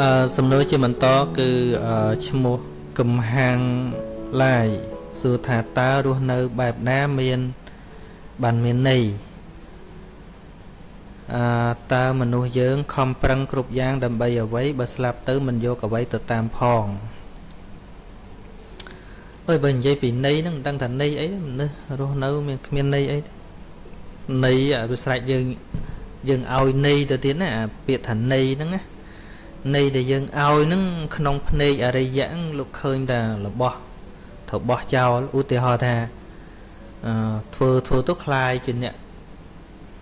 អឺសំណួរជាបន្តគឺឈ្មោះកំហាងឡាយសួរថាតើរស់នៅបែបណាមានបានមានន័យអឺតើមនុស្សយើងខំប្រឹងគ្រប់យ៉ាងដើម្បីអ្វីបើស្លាប់ទៅមិនយកអ្វីទៅតាមផងអើយបើនិយាយពីន័យហ្នឹងមិនដឹងថាន័យអីមនុស្សរស់នៅមានគ្មានន័យអីទេន័យវាស្រេចយើងយើងឲ្យន័យទៅទៀតណាអាពាក្យថាន័យហ្នឹងណា ន័យដែលយើងឲ្យហ្នឹងក្នុងភ្នែកអរិយៈលោកឃើញតែរបស់ត្រូវបោះចោលឧទាហរណ៍ថាអឺធ្វើធ្វើទៅคลายជាអ្នក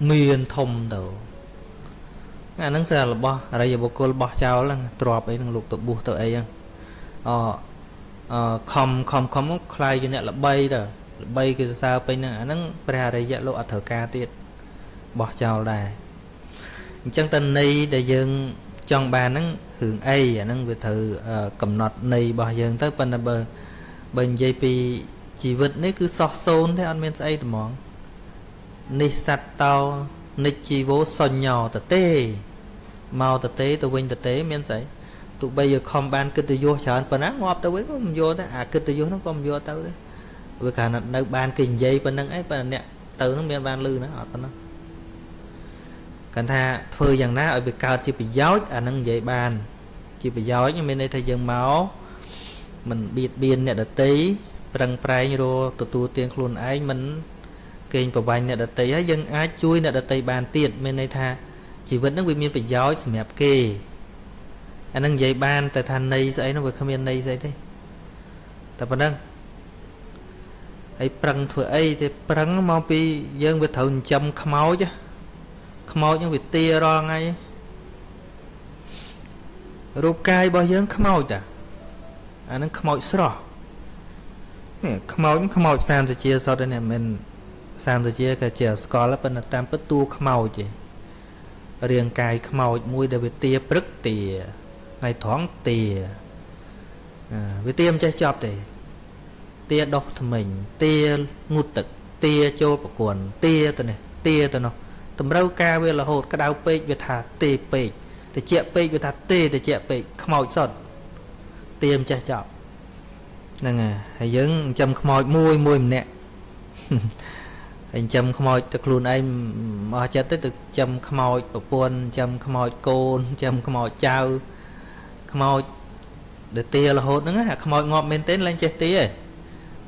មានធំទៅអាហ្នឹងសិរបស់អរិយបុគ្គលបោះចោលហ្នឹងទ្របអីហ្នឹងលោកទៅបួសទៅអីហ្នឹងអអខំខំខំคลายជាអ្នកល្បីទៅល្បីគេសរសើរពេញហ្នឹងអាហ្នឹងព្រះអរិយៈលោកអត់ត្រូវការទៀតបោះចោលដែរអញ្ចឹងតន័យដែលយើង ចង់បានហ្នឹងរឿងអីអាហ្នឹងវាត្រូវកំណត់ន័យរបស់យើងទៅប៉ុន្តែបើបើនិយាយពីជីវិតនេះគឺសោះសូន្យទេអត់មានស្អីត្មងនេះសត្វតោនិច្ចជីវោសញ្ញោតទេមកតទេទៅវិញតទេមានស្អីទោះបីយកខំបានកិត្តិយសច្រើនប៉ុណ្ណាងាប់ទៅវិញក៏មិនយកដែរអាកិត្តិយសហ្នឹងក៏មិនយកទៅដែរវាគ្រាន់តែនៅបានគេនិយាយប៉ុណ្្នឹងអីប៉ុន្តែអ្នកទៅហ្នឹងមានបានលឺណាអត់ប៉ុណ្ណឹង គាត់ថាធ្វើយ៉ាងណាឲ្យវាកើតជាប្រយោជន៍អានឹងនិយាយបាន ជាប្រយោជន៍មានន័យថាយើងមកមិនបៀតបៀនអ្នកដតីប្រឹងប្រែងរទទួលទានខ្លួនឯងមិនកេងប្រវាញ់អ្នកដតីហើយយើងអាចជួយអ្នកដតីបានទៀតមានន័យថាជីវិតហ្នឹងវាមានប្រយោជន៍សម្រាប់គេអានឹងនិយាយបានតែថាន័យស្អីនោះវាគ្មានន័យស្អីទេតែប៉ុណ្ណឹងហើយប្រឹងធ្វើអីទេប្រឹងមកពីយើងវាត្រូវចិញ្ចឹមខ្មោច ខ្មោចហ្នឹងវាទារាល់ថ្ងៃរូបកាយរបស់យើងខ្មោចតាអាហ្នឹងខ្មោចស្រស់នេះខ្មោចខ្មោចសាមសជាសុទ្ធនេះមិនសាមសជាក៏ជាស្គាល់ប៉ុន្តែតាមពិតតួខ្មោចទេរាងកាយខ្មោចមួយដែលវាទាព្រឹកទាថ្ងៃត្រង់ទាវាទាមិនចេះចប់ទេទាដោះថ្មិញទាងូតទឹកទាចូលប្រគន់ទាទៅនេះទាទៅនោះ តម្រូវការវារហូតក្តៅពេកវាថាទេពេកតិចពេកវាថាទេតិចពេកខ្មោចសុទ្ធទៀមចេះចប់ហ្នឹងហើយយើងចិញ្ចឹមខ្មោចមួយមួយម្នាក់ហើយចិញ្ចឹមខ្មោចទៅខ្លួនឯងអស់ចិត្តទៅទៅចិញ្ចឹមខ្មោចប្រពន្ធចិញ្ចឹមខ្មោចកូនចិញ្ចឹមខ្មោចចៅខ្មោចទៅទារហូតហ្នឹងអាខ្មោចងាប់មែនទែនឡើងចេះទាឯង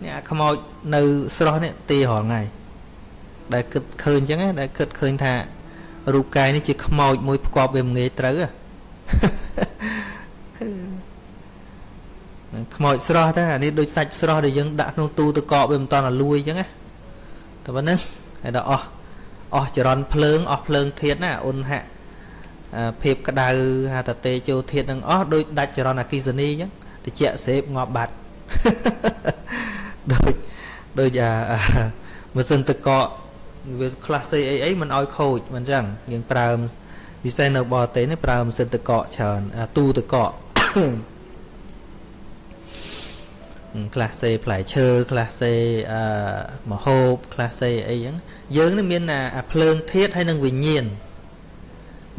នេះអាខ្មោចនៅស្រស់នេះទារាល់ថ្ងៃ ដែលគិតឃើញអញ្ចឹងដែលគិតឃើញថារូបកាយនេះជាខ្មោចមួយផ្គប់វាមិនងាយត្រូវខ្មោចស្រស់តែអានេះដូចសាច់ស្រស់ដែលយើងដាក់ក្នុងទូទឹកកកវាមិនតន់ឲ្យលួយអញ្ចឹងណាតែប៉ុណ្្នឹងហើយដល់អស់អស់ចរន្តភ្លើងអស់ភ្លើងធាតណាអ៊ុនហៈភាពក្តៅហាតតេចូលធាតនឹងអស់ដូចដាច់ចរន្តអគិសនីអញ្ចឹងតិចសេបងាប់បាត់ដូចដូចអាម៉ាស៊ីនទឹកកក វាខ្លះស្អីអីអីមិនឲ្យខូចមិនអញ្ចឹងយើងប្រើពិសេសនៅបរទេសនេះប្រើម៉ាស៊ីនទឹកកកច្រើនអាទូទឹកកកខ្លះសេផ្លែឈើខ្លះសេអឺមហូបខ្លះសេអីហ្នឹងយើងនេះមានអាភ្លើងធាតហើយនឹងវិញ្ញាណ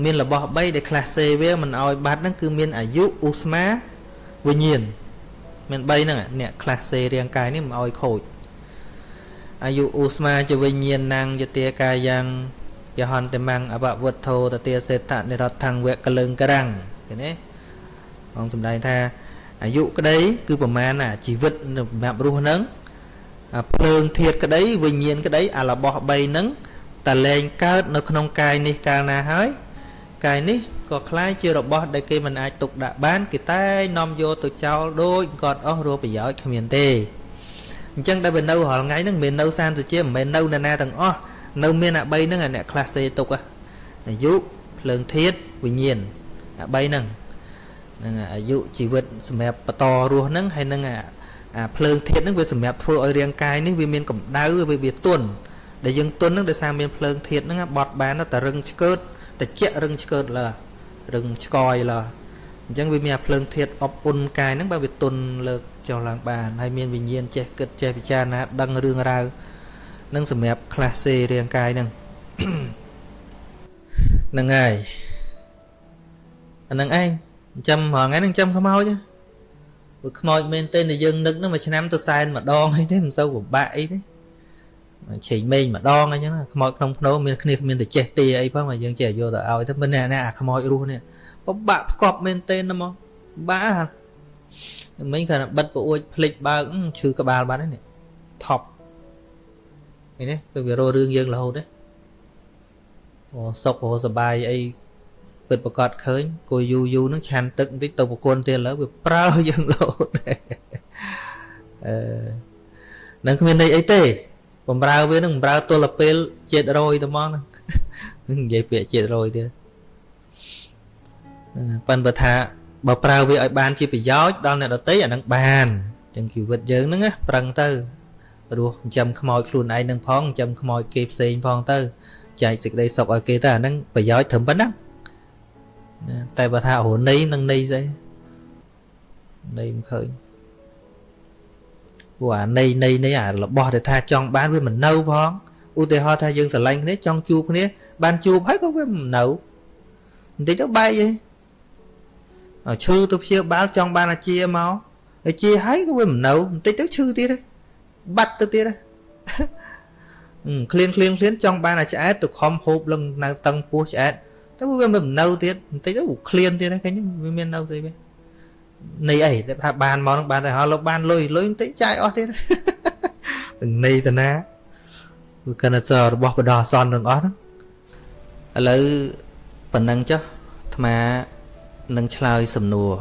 មានរបស់3ដែលខ្លះសេវាមិនឲ្យបាត់ហ្នឹងគឺមានអាយុឧស្មាវិញ្ញាណមាន3ហ្នឹងអ្នកខ្លះសេរាងកាយនេះមិនឲ្យខូច អាយុឧស្មាចវិញ្ញាណងយទាកាយ៉ាងយហន្តមੰអបវុទ្ធោតទាសេតនិរដ្ឋੰវកលឹងក្រាំងឃើញទេអង្គសម្ដែងថាអាយុក្តីគឺប្រមាណអាជីវិតសម្រាប់រស់នឹងភ្លើងធាតក្តីវិញ្ញាណក្តីអារបស់3ហ្នឹងតលែងកើតនៅក្នុងកាយនេះកាលណាហើយកាយនេះក៏คล้ายជារបស់ដែលគេមិនអាចទុកដាក់បានគេតែនាំយកទៅចោលដូចគាត់អស់រោប្រយោជន៍គ្មានទេ អញ្ចឹងដែលវានៅរាល់ថ្ងៃហ្នឹងមិនមែននៅសានសុជាមិនមែននៅណាណាទាំងអស់នៅមានអា3ហ្នឹងអាអ្នកខ្លះសេទុកអាយុភ្លើងធាតវិញ្ញាណអា3ហ្នឹងនឹងអាយុជីវិតសម្រាប់បន្តរស់ហ្នឹងហើយនឹងអាភ្លើងធាតហ្នឹងវាសម្រាប់ធ្វើឲ្យរាងកាយនេះវាមានកម្ដៅវាវាទន់ដែលយើងទន់ហ្នឹងដោយសារមានភ្លើងធាតហ្នឹងបត់បានតែរឹងឆ្កើតតិចរឹងឆ្កើតលើរឹងឆ្កយលើ អញ្ចឹងវាមានអាភ្លើងធាតអបអ៊ុនកាយហ្នឹងបើវាទន់លើកចុះឡើងបានហើយមានវិញ្ញាណចេះគិតចេះពិចារណាដឹងរឿងរ៉ាវនឹងសម្រាប់ខ្លះសេរាងកាយហ្នឹងហ្នឹងហើយអាហ្នឹងឯងចាំរងថ្ងៃហ្នឹងចាំខ្មោចព្រោះខ្មោចមែនទេដែលយើងនឹកហ្នឹងមួយឆ្នាំទៅសែនម្ដងអីទេមិនសូវពិបាកអីទេឆេងមេងម្ដងអីចឹងខ្មោចក្នុងភ្នោមានគ្នាគ្មានទៅចេះទីអីផងយើងចេះយកទៅឲ្យទៅមិនណាអាខ្មោចរស់នេះ ពិបាកផ្គប់មែនទេហ្មងបាក់មិញគាត់បិទប្អួចភ្លេចបើកឈឺក្បាលបាត់ហើយនេះថប់នេះគឺវារករឿងយើងរហូតទេអូសុខអូសបាយអីពិតប្រកបឃើញគួយយូយូនឹងឆាន់ទឹកបន្តិចទៅប្រគន់ទៀតឥឡូវវាប្រើយើងរហូតអឺនឹងគ្មានន័យអីទេបំរើវានឹងបំរើទល់ពេលជាតិរយទៅមកហ្នឹងនិយាយពាក្យជាតិរយទៀត ប៉ិនបើថាបើប្រើវាឲ្យបានជាប្រយោជន៍ដល់អ្នកដទៃអានឹងបានចឹងជីវិតយើងហ្នឹងណាប្រឹងទៅរស់ចិញ្ចឹមខ្មោចខ្លួនឯងនឹងផងចិញ្ចឹមខ្មោចគេផ្សេងផងទៅចែកសេចក្តីសុខឲ្យគេទៅអាហ្នឹងប្រយោជន៍ត្រឹមប៉ុណ្ណឹងតែបើថារណីនឹងន័យស្អីន័យមិនឃើញព្រោះអាន័យន័យនេះអារបស់ដែលថាចង់បានវាមិននៅផងឧទាហរណ៍ថាយើងស្រឡាញ់គ្នាចង់ជួបគ្នាបានជួបហើយក៏វាមិននៅបន្តិចទៅបែកឯង ឈឺទៅព្យាបាលចង់បានអាជាមកអាជាហើយក៏វាមិននៅបន្តិចទៅឈឺទៀតបាត់ទៅទៀតឃ្លានឃ្លានឃ្លានចង់បានអាឆ្អែតទៅខំហូបលឹងនៅតឹងពោះឆ្អែតតែវាមិននៅទៀតបន្តិចទៅឃ្លានទៀតឃើញវាមាននៅស្អីវានៃអីតែថាបានមកនឹងបានតែហៅលោកបានលុយលុយបន្តិចចាយអស់ទៀតនឹងនៃតាណាគឺកណិតរបស់បដោះអសនទាំងអស់ហ្នឹងឥឡូវប៉ុណ្ណឹងចុះអាត្មា នឹងឆ្លើយសំណួរ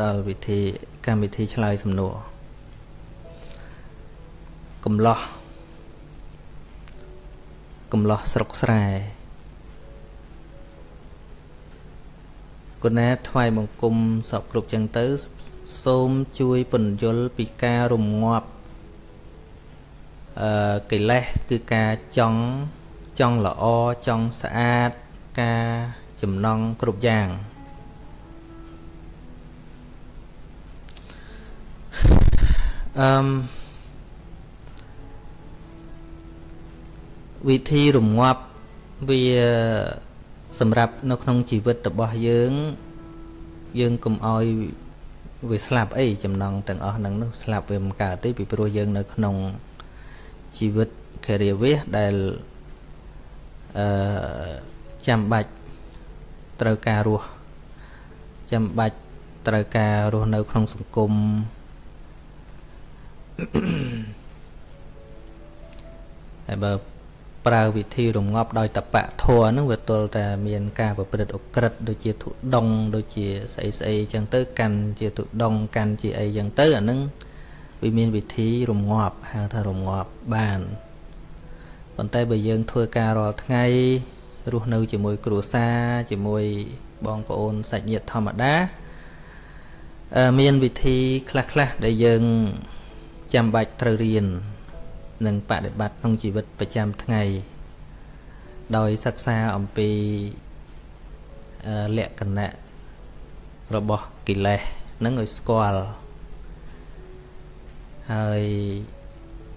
ដល់វិធីកម្មវិធីឆ្លើយសំណួរកំឡោះកំឡោះស្រុកស្រែគុណែថ្វាយបង្គំសពគ្រប់ចឹងទៅ សូមជួយពន្យល់ពីការរំងាប់អឺកិលេសគឺការចង់ចង់ល្អចង់ស្អាតការ ចំណងគ្រប់យ៉ាងអឺវិធីរងាប់វាសម្រាប់នៅក្នុងជីវិតរបស់យើង យើងកុំអោយវាស្លាប់អីចំណងទាំងអស់ហ្នឹងនោះស្លាប់វាមិនកើតទេពីព្រោះយើងនៅក្នុងជីវិតការិយាវេសដែលអឺចាំបាច់ ត្រូវការរស់ចាំបាច់ត្រូវការរស់នៅក្នុងសង្គមហើយបើប្រើវិធីរងាប់ដោយតបៈធัวហ្នឹងវាទល់តែមានការប្រព្រឹត្តអក្រិតដូចជាធុដងដូចជាស្អីស្អីអញ្ចឹងទៅកាន់ជាធុដងកាន់ជាអីអញ្ចឹងទៅអាហ្នឹងវាមានវិធីរងាប់ហៅថារងាប់បានប៉ុន្តែបើយើងធ្វើការរាល់ថ្ងៃ រស់នៅជាមួយគ្រួសារជាមួយបងប្អូនសាច់ញាតិធម្មតាមានវិធីខ្លះៗដែលយើងចាំបាច់ត្រូវរៀននិងបដិបត្តិក្នុងជីវិតប្រចាំថ្ងៃដោយសិក្សាអំពីលក្ខណៈរបស់កិលេសនឹងឲ្យស្គាល់ហើយ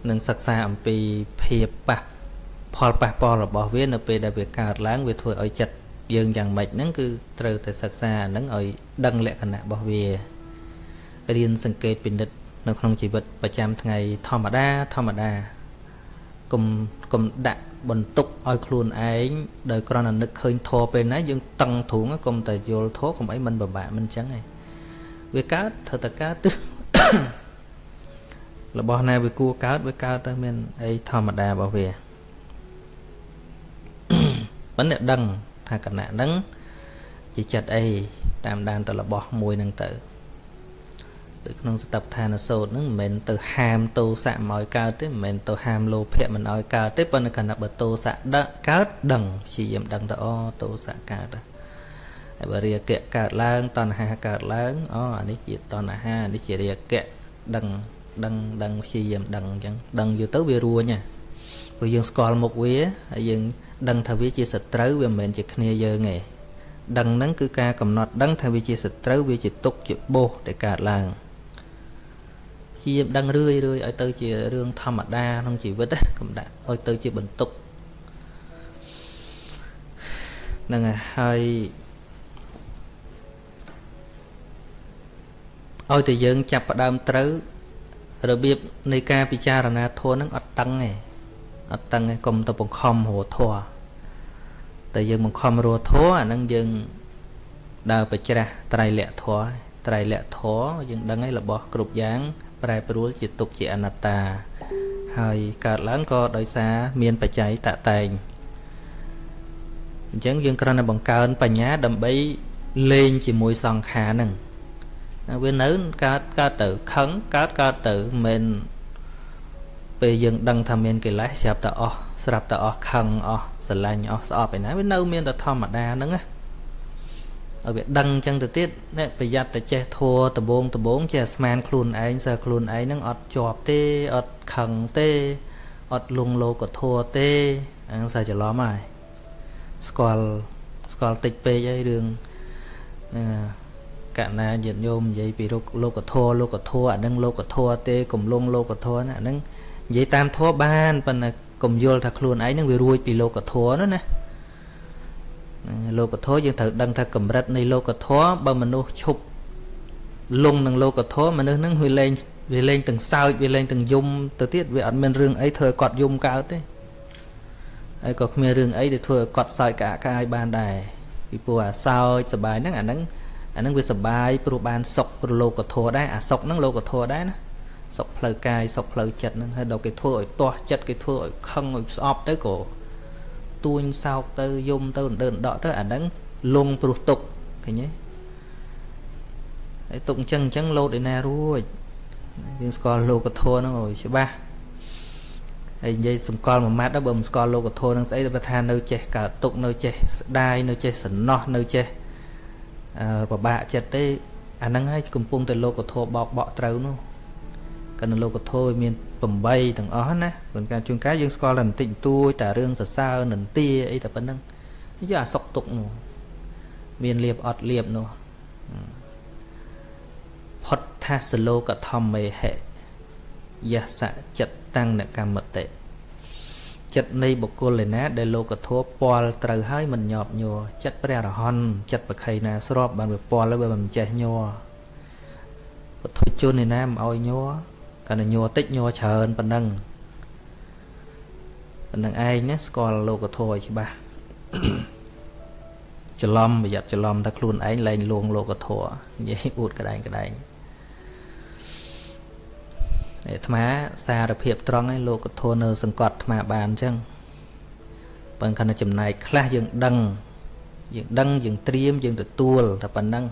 នឹងសិក្សាអំពីភាពប៉ះ ផលប៉ះពាល់របស់វានៅពេលដែលវាកើតឡើងវាធ្វើឲ្យចិត្តយើងយ៉ាងម៉េចហ្នឹងគឺត្រូវតែសិក្សាហ្នឹងឲ្យដឹងលក្ខណៈរបស់វារៀនសង្កេតពិនិត្យនៅក្នុងជីវិតប្រចាំថ្ងៃធម្មតាធម្មតាកុំកុំដាក់បន្ទុកឲ្យខ្លួនឯងដោយគ្រាន់តែនឹកឃើញធေါ်ពេលណាយើងតឹងទ្រូងកុំតែយល់ធေါ်កុំអីមិនពិបាកមិនចឹងឯងវាកើតត្រូវតែកើតទៅរបស់ណាវាគួរកើតវាកើតទៅមានអីធម្មតារបស់វា ប៉ុន្តែដឹងថាគណៈហ្នឹងជាចិត្តអីតាមដានទៅរបស់មួយហ្នឹងទៅដូចក្នុងសតបឋានសោតហ្នឹងមិនមែនទៅហាមទោសៈមកឲ្យកើតទេមិនមែនទៅហាមលោភៈមិនឲ្យកើតទេប៉ុន្តែគណៈបើទោសៈដឹកកើតដឹងព្យាយាមដឹងទៅអូទោសៈកើតហើយបើរាគៈកើតឡើងតណ្ហាកើតឡើងអូអានេះជាតណ្ហានេះជារាគៈដឹងដឹងដឹងព្យាយាមដឹងអញ្ចឹងដឹងយូរទៅវារួញហ៎ ព្រោះយើងស្គាល់មុខវាហើយយើងដឹងថាវាជាសត្រូវវាមិនមែនជាគ្នាយើងទេដឹងហ្នឹងគឺការកំណត់ដឹងថាវាជាសត្រូវវាជាទុកជាបោសដែលកើតឡើងជាដឹងរឿយរឿយឲ្យទៅជារឿងធម្មតាក្នុងជីវិតកុំដាក់ឲ្យទៅជាបន្ទុកហ្នឹងហើយឲ្យតែយើងចាប់ផ្ដើមត្រូវរបៀបនៃការពិចារណាធម៌ហ្នឹងអត់តឹងទេ អត់តឹងទេកុំទៅបង្ខំរធម៌តែយើងបង្ខំរធម៌អាហ្នឹងយើងដើរបច្រាស់ត្រៃលក្ខធម៌ត្រៃលក្ខធម៌យើងដឹងហើយរបស់គ្រប់យ៉ាង ប្រែប្រួលជាទុកជាអនត្តា ហើយកើតឡើងក៏ដោយសារមានបច្ច័យតតែងអញ្ចឹងយើងគ្រាន់តែបង្កើនបញ្ញាដើម្បីលេងជាមួយសង្ខារហ្នឹងវានៅកើតកើតទៅខឹងកើតកើតទៅមិន ពេលយើងដឹងថាមានកិលេសស្រាប់តែអស់ស្រាប់តែអស់ខឹងអស់ស្រឡាញ់អស់ស្អប់ឯណាវានៅមានតែធម្មតាហ្នឹងណាឲ្យវាដឹងអញ្ចឹងទៅទៀតនេះប្រយ័ត្នតែចេះធัวដបងដបងចេះស្មានខ្លួនឯងសើខ្លួនឯងហ្នឹងអត់ជាប់ទេអត់ខឹងទេអត់លងលោកធัวទេហ្នឹងសើច្រឡំហើយស្គាល់ស្គាល់តិចពេកហើយរឿងកណាញាតិញោមនិយាយពីលោកធម៌លោកធម៌អានឹងលោកធម៌ទេកំលងលោកធម៌ណាអានឹង និយាយតាមធម៌បានប៉ុន្តែកុំយល់ថាខ្លួនឯងនឹងវារួចពីលោកធម៌នោះណាលោកធម៌យើងត្រូវដឹងថាកម្រិតនៃលោកធម៌បើមនុស្សឈប់លងនឹងលោកធម៌មនុស្សនឹងវាលែងវាលែងទាំងសើចវាលែងទាំងយំទៅទៀតវាអត់មានរឿងអីធ្វើឲ្យគាត់យំកើតទេហើយក៏គ្មានរឿងអីដែលធ្វើឲ្យគាត់សើចកាកាយបានដែរពីព្រោះអាសើចសបាយហ្នឹងអាហ្នឹងអាហ្នឹងវាសបាយព្រោះបានសុខព្រោះលោកធម៌ដែរអាសុខហ្នឹងលោកធម៌ដែរណា សុខផ្លូវកាយសុខផ្លូវចិត្តហ្នឹងហើយដល់គេធ្វើឲ្យទាស់ចិត្តគេធ្វើឲ្យខឹងឲ្យស្អប់ទៅក៏ទួញសោកទៅយំទៅដឺនដកទៅអាហ្នឹងលងព្រោះទុកឃើញទេហើយទុកអញ្ចឹងអញ្ចឹងលោតឯណារួចយើងស្គាល់លោកធម៌ហ្នឹងឲ្យច្បាស់ហើយនិយាយសម្គាល់មួយម៉ាត់ដល់បើមិនស្គាល់លោកធម៌នឹងស្អីទៅថានៅចេះកើតទុកនៅចេះស្ដាយនៅចេះសំណោះនៅចេះពិបាកចិត្តទេអាហ្នឹងហើយកំពុងតែលោកធម៌បោកបក់ត្រូវនោះ កណ្ដលោកធម៌វាមាន8ទាំងអស់ណាព្រោះការជួនកាលយើងស្គាល់តែបន្តិចបន្តួចតែរឿងសរសើរនន្ទាអីតែប៉ុណ្្នឹងយកអាសុកទុកនោះមានលៀបអត់លៀបនោះផុតថាសលោកធម្មេហិយសៈចិត្តតាំងនកម្មតិចិត្តនៃបុគ្គលឯណាដែលលោកធម៌ពាល់ត្រូវហើយមិនញាប់ញ័រចិត្តព្រះអរហន្តចិត្តបខៃណាស្របបានវាពាល់ហើយវាមិនចេះញ័រពុទ្ធជនឯណាមិនឲ្យញ័រ កាន់តែញ័រតិចញ័រច្រើនប៉ុណ្ណឹងប៉ុណ្ណឹងឯងណាស្គាល់លោកធម៌ឲ្យច្បាស់ច្រឡំប្រយ័ត្នច្រឡំថាខ្លួនឯងលែងលួងលោកធម៌និយាយអួតក្តែងក្តែងអាត្មាសារភាពត្រង់ឯលោកធននៅ សង្កត់អាត្មាបានអញ្ចឹងបើខណៈចំណែកខ្លះយើងដឹងយើងដឹងយើងត្រៀមយើងទទួលតែប៉ុណ្ណឹង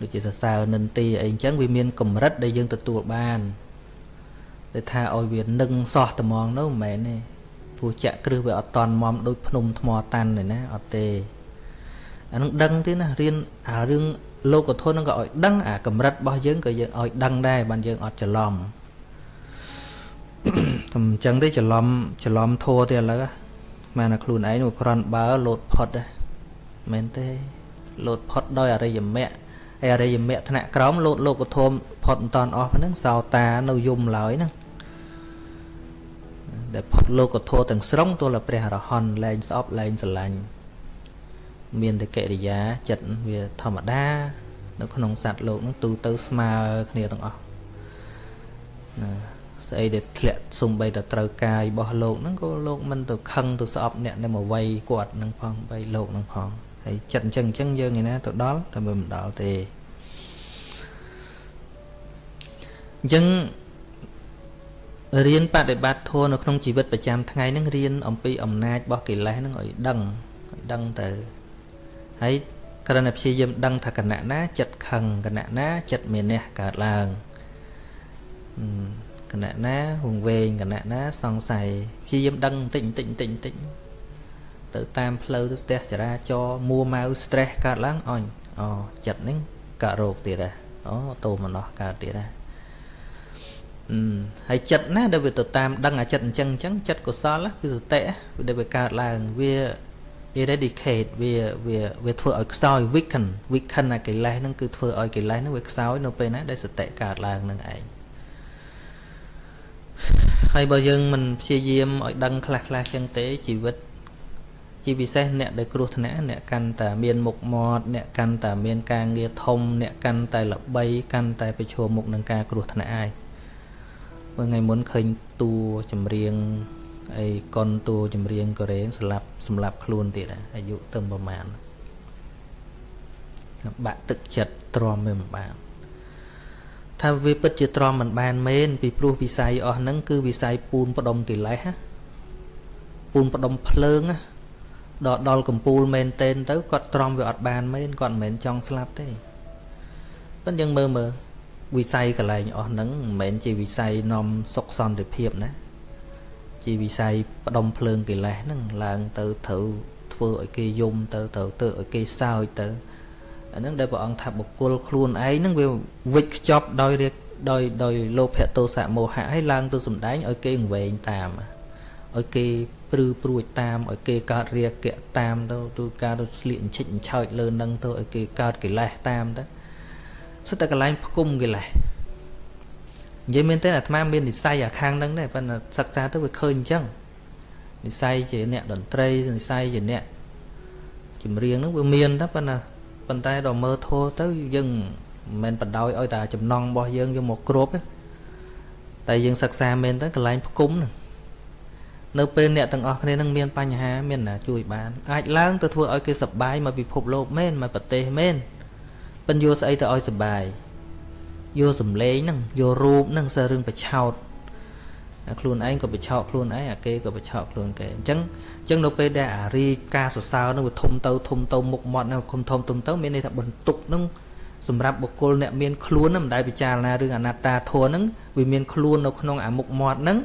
ដូចជាសរសើរនិន្ទាអីអញ្ចឹងវាមានកម្រិតដែលយើងទទួលបាន តែថាឲ្យវានឹងសោះត្មងនោះមិនមែនទេព្រោះចាក់គ្រឹះវាអត់តន់មមដូចភ្នំថ្មតាន់ទេណាអត់ទេអានឹងដឹងទេណារៀនអារឿងលោកធននឹងក៏ឲ្យដឹងអាកម្រិតរបស់យើងក៏យើងឲ្យដឹងដែរបានយើងអត់ច្រឡំតែអញ្ចឹងទេច្រឡំច្រឡំធัวទេឥឡូវបានតែខ្លួនឯងគ្រាន់បើលោតផុតមែនទេលោតផុតដោយអរិយមគ្គហើយអរិយមគ្គថ្នាក់ក្រោមលោតលោកធមផុតមិនតាន់អស់ហ្នឹងសោតានៅយំឡើយហ្នឹង ដែលផុតលោកធមទាំងស្រុងទល់តែព្រះអរហន្តលែងស្អប់លែងស្រឡាញ់មានតែកិរិយាចិត្តវាធម្មតា នៅក្នុងសត្វលោកហ្នឹងទូទៅស្មើគ្នាទាំងអស់ណាស្អីដែលធ្លាក់សំបីតែត្រូវកាយរបស់លោកហ្នឹងក៏លោកមិនទៅខឹងទៅស្អប់អ្នកដែលមកវាយគាត់ហ្នឹងផងបីលោកហ្នឹងផងហើយចិត្តអញ្ចឹងអញ្ចឹងយើងឯណាទៅដល់តែមិនដល់ទេអញ្ចឹង រៀនបដិបត្តិធម៌នៅក្នុងជីវិតប្រចាំថ្ងៃហ្នឹងរៀនអំពីអំណាចរបស់កិលេសហ្នឹងឲ្យដឹងឲ្យដឹងទៅហើយក្រណព្យាយាមដឹងថាគណៈណាចិត្តខឹងគណៈណាចិត្តមានះកើតឡើងគណៈណាវងវែងគណៈណាសង្ស័យព្យាយាមដឹងបន្តិចបន្តិចបន្តិចបន្តិចទៅតាមផ្លូវទៅស្ទះចរាចរមួម៉ៅ stress កើតឡើងអញអូចិត្តហ្នឹងកើតរោគទៀតដែរអូតោមនោះកើតទៀតដែរអឺ ហើយចិត្តណាដែលវាទៅតាមដឹងអាចិត្តអញ្ចឹងអញ្ចឹងចិត្តកុសលគឺសតិដែលវាកើតឡើងវា eradicate វាវាវាធ្វើឲ្យខ្សោយ weaken weaken អាកិលេសហ្នឹងគឺធ្វើឲ្យកិលេសហ្នឹងវាខ្សោយនៅពេលណាដែលសតិកើតឡើងនឹងឯងហើយបើយើងមិនព្យាយាមឲ្យដឹងខ្លះខ្លះចឹងទេជីវិតជាពិសេសអ្នកដែលគ្រោះថ្នាក់អ្នកកាន់តែមានមុខមាត់អ្នកកាន់តែមានការងារធំ អ្នកកាន់តែល្បីកាន់តែប្រឈមមុខនឹងការគ្រោះថ្នាក់ឯង มื่อថ្ងៃមុនឃើញតួចម្រៀងអីកុនតួចម្រៀងកូរ៉េស្លាប់សម្លាប់ខ្លួនទៀតអាយុទៅប្រហែលបាក់ទឹកចិត្តទ្រាំមិនបានថាវាពិតជាទ្រាំមិនបានមែនពីព្រោះវិស័យអស់ហ្នឹងគឺវិស័យពូនផ្ដុំកិលេសពូនផ្ដុំភ្លើងដល់ដល់កំពូលមែនតែនទៅគាត់ទ្រាំវាអត់បានមែនគាត់មិនមែនចង់ស្លាប់ទេប៉ុន្តែយើងមើលមើល វិស័យកលែងអស់ហ្នឹងមិនមែនជាវិស័យនាំសុខសន្តិភាពណាជាវិស័យផ្ដុំភ្លើងកិលេសហ្នឹងឡើងទៅត្រូវធ្វើឲ្យគេយំទៅត្រូវទៅឲ្យគេសើចទៅអាហ្នឹងដែលព្រះអង្គថាបុគ្គលខ្លួនឯងហ្នឹងវាវិច្ចខ្ចប់ដោយដោយដោយលោភៈទោសៈមោហៈឲ្យឡើងទៅសំដែងឲ្យគេងវែងតាមឲ្យគេព្រឺព្រួចតាមឲ្យគេកើតរាគៈតាមទៅទូការទៅស្លៀកអញ្ឆិចអញ្ឆោចលើនឹងទៅឲ្យគេកើតកិលេសតាមទៅ សិតតែកន្លែងផ្គុំកិលេសនិយាយមែនទេអាត្មាមាននិស័យអាខាងហ្នឹងដែរប៉ុន្តែសិក្សាទៅវាឃើញអញ្ចឹងនិស័យជាអ្នកតន្ត្រីនិស័យជាអ្នកចម្រៀងហ្នឹងវាមានតែប៉ុន្តែប៉ុន្តែដល់មើលធោះទៅយើងមិនមែនបដ ாய் ឲ្យតែចំណងរបស់យើងយកមកគ្របទេតែយើងសិក្សាមែនទៅកន្លែងផ្គុំហ្នឹងនៅពេលអ្នកទាំងអស់គ្នានឹងមានបញ្ហាមានណាជួយបានអាចឡើងទៅធ្វើឲ្យគេសប្បាយមកពិភពលោកមែនមកប្រទេសមែន ប៉ិនយកស្អីទៅឲ្យសុបាយយកសំឡេងហ្នឹងយករូបហ្នឹងសើរឿងបឆោតខ្លួនឯងក៏បឆោតខ្លួនឯងអាគេក៏បឆោតខ្លួនគេអញ្ចឹងអញ្ចឹងនៅពេលដែលអារីការសរសើរហ្នឹងវាធំទៅធំទៅមុខមាត់ហ្នឹងធំធំធំទៅមានន័យថាបន្ទុកហ្នឹងសម្រាប់បុគ្គលអ្នកមានខ្លួនហ្នឹងមិនដែលពិចារណារឿងអនត្តាធម៌ហ្នឹងវាមានខ្លួននៅក្នុងអាមុខមាត់ហ្នឹង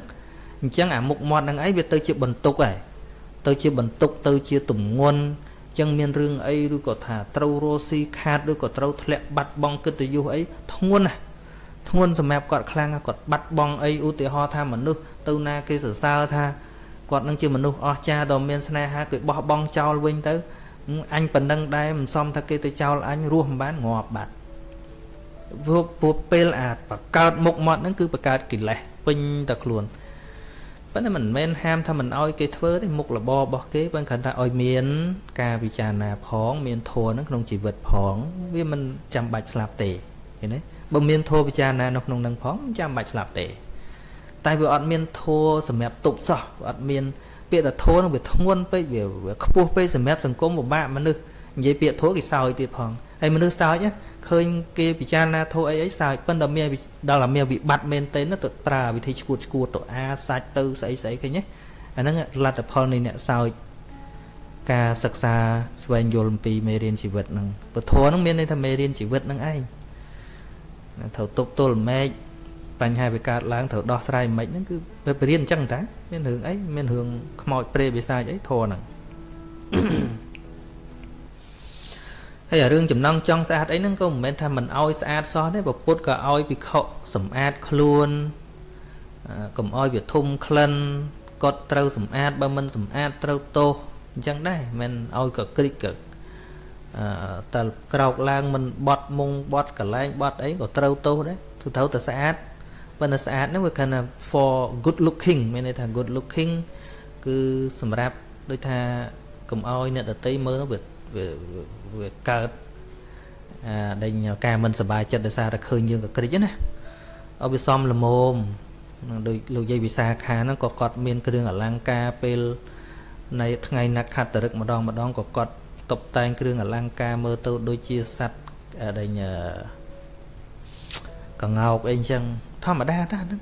អញ្ចឹងអាមុខមាត់ហ្នឹងឯងវាទៅជាបន្ទុកហើយទៅជាបន្ទុកទៅជាទំងន់ ចឹងមានរឿងអីឬក៏ថាត្រូវរស់ស៊ីខាតឬក៏ត្រូវធ្លាក់បាត់បង់កិត្តិយសអីធ្ងន់ណាធ្ងន់សម្រាប់គាត់ខ្លាំងគាត់បាត់បង់អីឧទាហរណ៍ថាមនុស្សទៅណាគេសរសើរថាគាត់នឹងជាមនុស្សអស្ចារ្យដ៏មានស្នេហាគេបោះបង់ចោលវិញទៅអញប៉ុណ្ណឹងដែរមិនសមថាគេទៅចោលអញរស់មិនបានងាប់បាត់ព្រោះពួកពេលអាបកើតមុខមាត់ហ្នឹងគឺបកើតកិលេសពេញតែខ្លួន ប៉ុន្តែមិនមែនហាមថាមិនអោយគេធ្វើទេមុខរបររបស់គេប៉ុន្តែគ្រាន់តែឲ្យមាន ការពិចារណាផង មានធម៌នៅក្នុងជីវិតផង វាមិនចាំបាច់ស្លាប់ទេឃើញទេបើមានធម៌ពិចារណានៅក្នុងនឹងផងមិនចាំបាច់ស្លាប់ទេ តែវាអត់មានធម៌សម្រាប់ទប់សោះវាអត់មានពាក្យថាធម៌នឹងវាធ្ងន់ពេកវាខ្ពស់ពេកសម្រាប់សង្គមពិបាកមនុស្សនិយាយពាក្យធម៌គេសោយទៀតផង ហើយមនុស្សសើចឃើញគេពិចារណាធោអីអីសើចប៉ុន្តែមានដល់តែមានវិបត្តិមែនទេទៅប្រើវិធីឈួតឈួតទៅអាសាច់ទៅស្អីស្អីឃើញទេអាហ្នឹងលទ្ធផលនៃអ្នកសើចការសិក្សាស្វែងយល់អំពីមេរៀនជីវិតហ្នឹងពធហ្នឹងមានន័យថាមេរៀនជីវិតហ្នឹងឯងត្រូវទប់ទល់មេឃបញ្ហាវាកើតឡើងត្រូវដោះស្រាយមិនហ្នឹងគឺវារៀនអញ្ចឹងតាមានរឿងអីមានរឿងខ្មោចព្រៃបិសាចអីធរហ្នឹង ហើយរឿងចំណងចង់ស្អាតអីហ្នឹងក៏មិនមែនថាមិនអោយស្អាតសោះទេពុទ្ធក៏អោយភិក្ខុសម្អាតខ្លួនកុំអោយវាធំក្លិនគាត់ត្រូវសម្អាតបើមិនសម្អាតត្រូវទោសអញ្ចឹងដែរមិនអោយក៏គ្រិចក៏អឺតើក្រោកឡើងមិនបត់មុងបត់កលែងបត់អីក៏ត្រូវទោសដែរគឺត្រូវតែស្អាតប៉ុន្តែស្អាតហ្នឹងវាគណៈ for good looking មានន័យថា good looking គឺសម្រាប់ដូចថាកុំអោយអ្នកដតីមើលវា វាកើតដេញការមិនសប្បាយចិត្តដោយសារតែឃើញយើងក៏ក្រិចណាអបិសមលមមនឹងដូចលោកយាយវិសាខាហ្នឹងក៏គាត់មានគ្រឿងអលង្ការពេលនៃថ្ងៃណាក់ខត្តរឹកម្ដងម្ដងក៏គាត់តុបតែងគ្រឿងអលង្ការមើលទៅដូចជាសัตว์ដេញកងោកអីចឹងធម្មតាតាហ្នឹង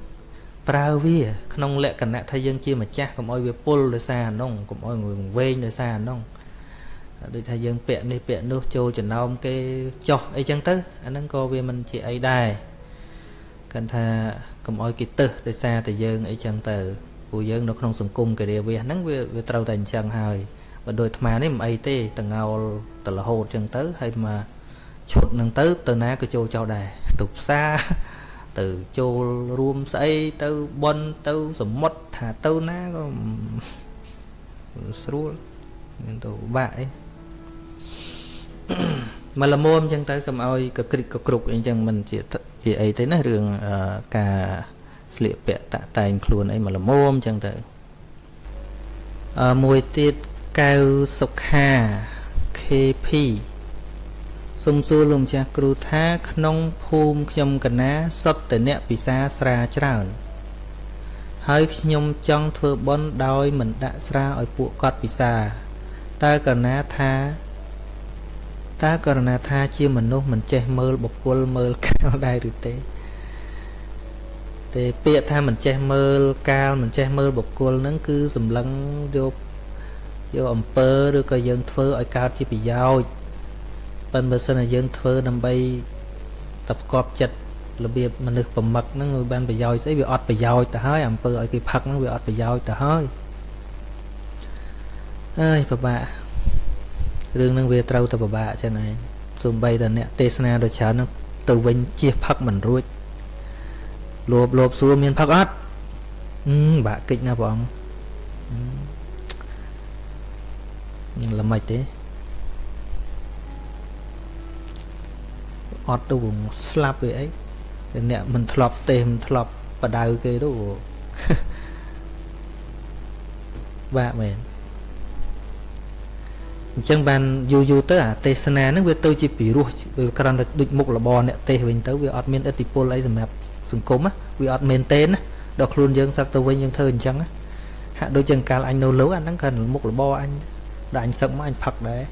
ប្រើវា ក្នុងលក្ខណៈថាយើងជាម្ចាស់កុំអោយវាពុលដោយសារអាហ្នឹងកុំអោយវែងដោយសារអាហ្នឹង ដូចថាយើងពាក់នេះពាក់នោះចូលចំណោមគេចោះអីចឹងទៅអាហ្នឹងក៏វាមិនជាអីដែរគាត់ថាកុំអោយគេទឹះដោយសារតែយើងអីចឹងទៅព្រោះយើងនៅក្នុងសង្គមការិយាវាសហ្នឹងវាវាត្រូវតែអញ្ចឹងហើយបើដូចអាត្មានេះមិនអីទេតងោលទៅរហូតចឹងទៅហើយមកឈុតហ្នឹងទៅទៅណាក៏ចូលចោលដែរទៅផ្សារទៅចូលរួមស្អីទៅបន់ទៅសមុទ្រថាទៅណាក៏ស្រួលមានទៅបាក់អី មកល្មមអញ្ចឹងទៅកុំឲ្យកក្រិកកគ្រប់អីចឹងមិនជាជាអីទេណារឿងការស្លៀកពាក់តាក់តែងខ្លួនអីមកល្មមអញ្ចឹងទៅអឺមួយទៀតកៅសុខា KP សុំសួរលោកម្ចាស់គ្រូថាក្នុងភូមិខ្ញុំកណាសុទ្ធតែអ្នកពិសាស្រាច្រើនហើយខ្ញុំចង់ធ្វើបន់ដោយមិនដាក់ស្រាឲ្យពួកគាត់ពិសាតើកណាថា តើករណីថាជាមនុស្សមិនចេះមើលបុគ្គលមើលកាលដែរឬទេទេពាក្យថាមិនចេះមើលកាលមិនចេះមើលបុគ្គលហ្នឹងគឺសម្លឹងយកយកអំពើឬក៏យើងធ្វើឲ្យកើតជាប្រយោជន៍ប៉ុន្តែបើសិនជាយើងធ្វើដើម្បីតែប្រកបចិត្តរបៀបមនុស្សប្រមឹកហ្នឹងវាបានប្រយោជន៍ស្អីវាអត់ប្រយោជន៍ទៅហើយអំពើឲ្យគេផឹកហ្នឹងវាអត់ប្រយោជន៍ទៅហើយអើយពិបាក រឿងហ្នឹងវាត្រូវតែពិបាកចឹងឯងសំបីតែអ្នកទេសនាដូចច្រើនហ្នឹងទៅវិញជៀសផឹកមិនរួចលោបលោបសួរមានផឹកអត់អឺបាក់កិច្ចណាព្រះអង្គល្មិចទេអត់ទៅស្លាប់វាអីអ្នកមិនធ្លាប់ទេមិនធ្លាប់បដៅគេទៅបាក់មែន អញ្ចឹងបានយូរយូរទៅអាទេសនាហ្នឹងវាទៅជាពិរោះវាគ្រាន់តែដូចមុខរបរអ្នកទេសវិញទៅវាអត់មានឥទ្ធិពលអីសម្រាប់សង្គមវាអត់មែនទេណាដល់ខ្លួនយើងសឹកទៅវិញយើងធ្វើអញ្ចឹងហាក់ដូចជាកាលអញនៅលើអាហ្នឹងគ្រាន់មុខរបរអញដល់អញសឹកមកអញផឹកដែរ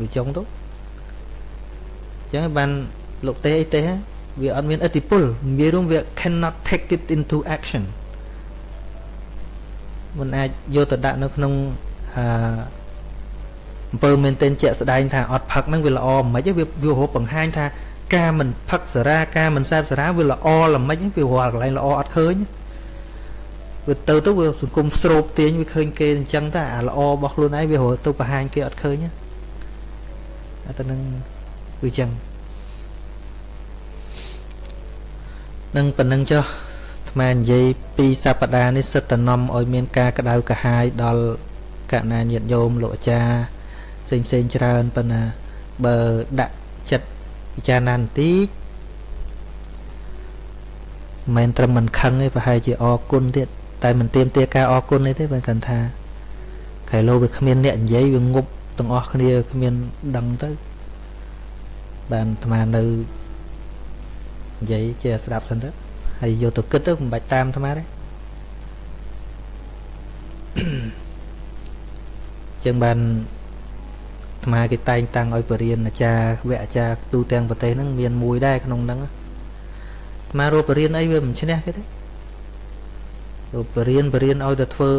វាចុងទៅអញ្ចឹងបានលោកទេអីទេវាអត់មានឥទ្ធិពលវារួមវា cannot take it into action មិនអាចយកទៅដាក់នៅក្នុងអឺ អំពើមែនទែនជាក់ស្ដែងថាអត់ផឹកហ្នឹងវាល្អមិនខ្មិចវាវារហូតបង្ហាញថាការមិនផឹកសារាការមិនសែបសារាវាល្អល្មិចវារាល់កន្លែងល្អអត់ឃើញវាទៅទៅវាសង្គមស្រូបទាញវាឃើញគេអញ្ចឹងតែអាល្អរបស់ខ្លួនឯងវារហូតទៅបង្ហាញគេអត់ឃើញអាទៅនឹងវាអញ្ចឹងនឹងប៉ុណ្្នឹងចុះអាត្មានិយាយពីសប្តាហ៍នេះសិតតនំឲ្យមានការក្តៅក្រហាយដល់កណាញាតញោមលោកអាចារ្យ ផ្សេងផ្សេងច្រើនប៉ុន្តែបើដាក់ចិត្តពិចារណាបន្តិចមិនត្រឹមមិនខឹងទេប្រហែលជាអរគុណទៀតតែមិនទៀមទាការអរគុណទេបើគាត់ថាខែលោវាគ្មានអ្នកនិយាយវាងប់ទាំងអស់គ្នាគ្មានដឹងទៅបានអាត្មានៅនិយាយជាស្ដាប់សិនទៅហើយយកទៅគិតទៅមិនបាច់តាមអាត្មាទេចឹងបាន អាត្មាគេតែងតាំងឲ្យបរៀនអាចារ្យវគ្គអាចារ្យទូទាំងប្រទេសហ្នឹងមានមួយដែរក្នុងហ្នឹងអាត្មារកបរៀនអីវាមិនឈ្នះគេទេរកបរៀនបរៀនឲ្យទៅធ្វើ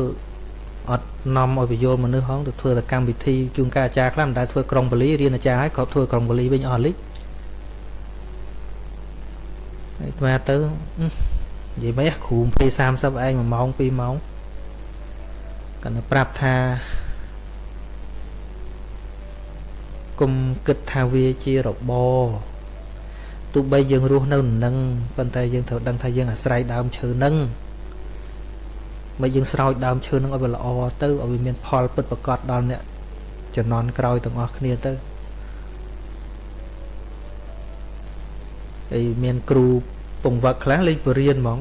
អត់នាំឲ្យបញ្យលមនុស្សហងទៅធ្វើតែកម្មវិធីជួនកាលអាចារ្យខ្លះមិនដែលធ្វើក្រុងបលីរៀនអាចារ្យឲ្យគាត់ធ្វើក្រុងបលីវិញអស់លិចហើយអាត្មាទៅនិយាយមិនគ្រូ20 30ឯង1ម៉ោង2ម៉ោងគាត់ទៅប្រាប់ថា គុំគិតថាវាជារបរទោះបីយើងរស់នៅនឹងប៉ុន្តែយើងត្រូវដឹងថាយើងអាស្រ័យដើមឈើនឹងបើយើងស្រោចដើមឈើនឹងឲ្យវាល្អទៅឲ្យវាមានផលពិតប្រកបដល់អ្នកជំនាន់ក្រោយទាំងអស់គ្នាទៅហើយមានគ្រូពងវឹកខ្លះលេងបរៀនហ្មង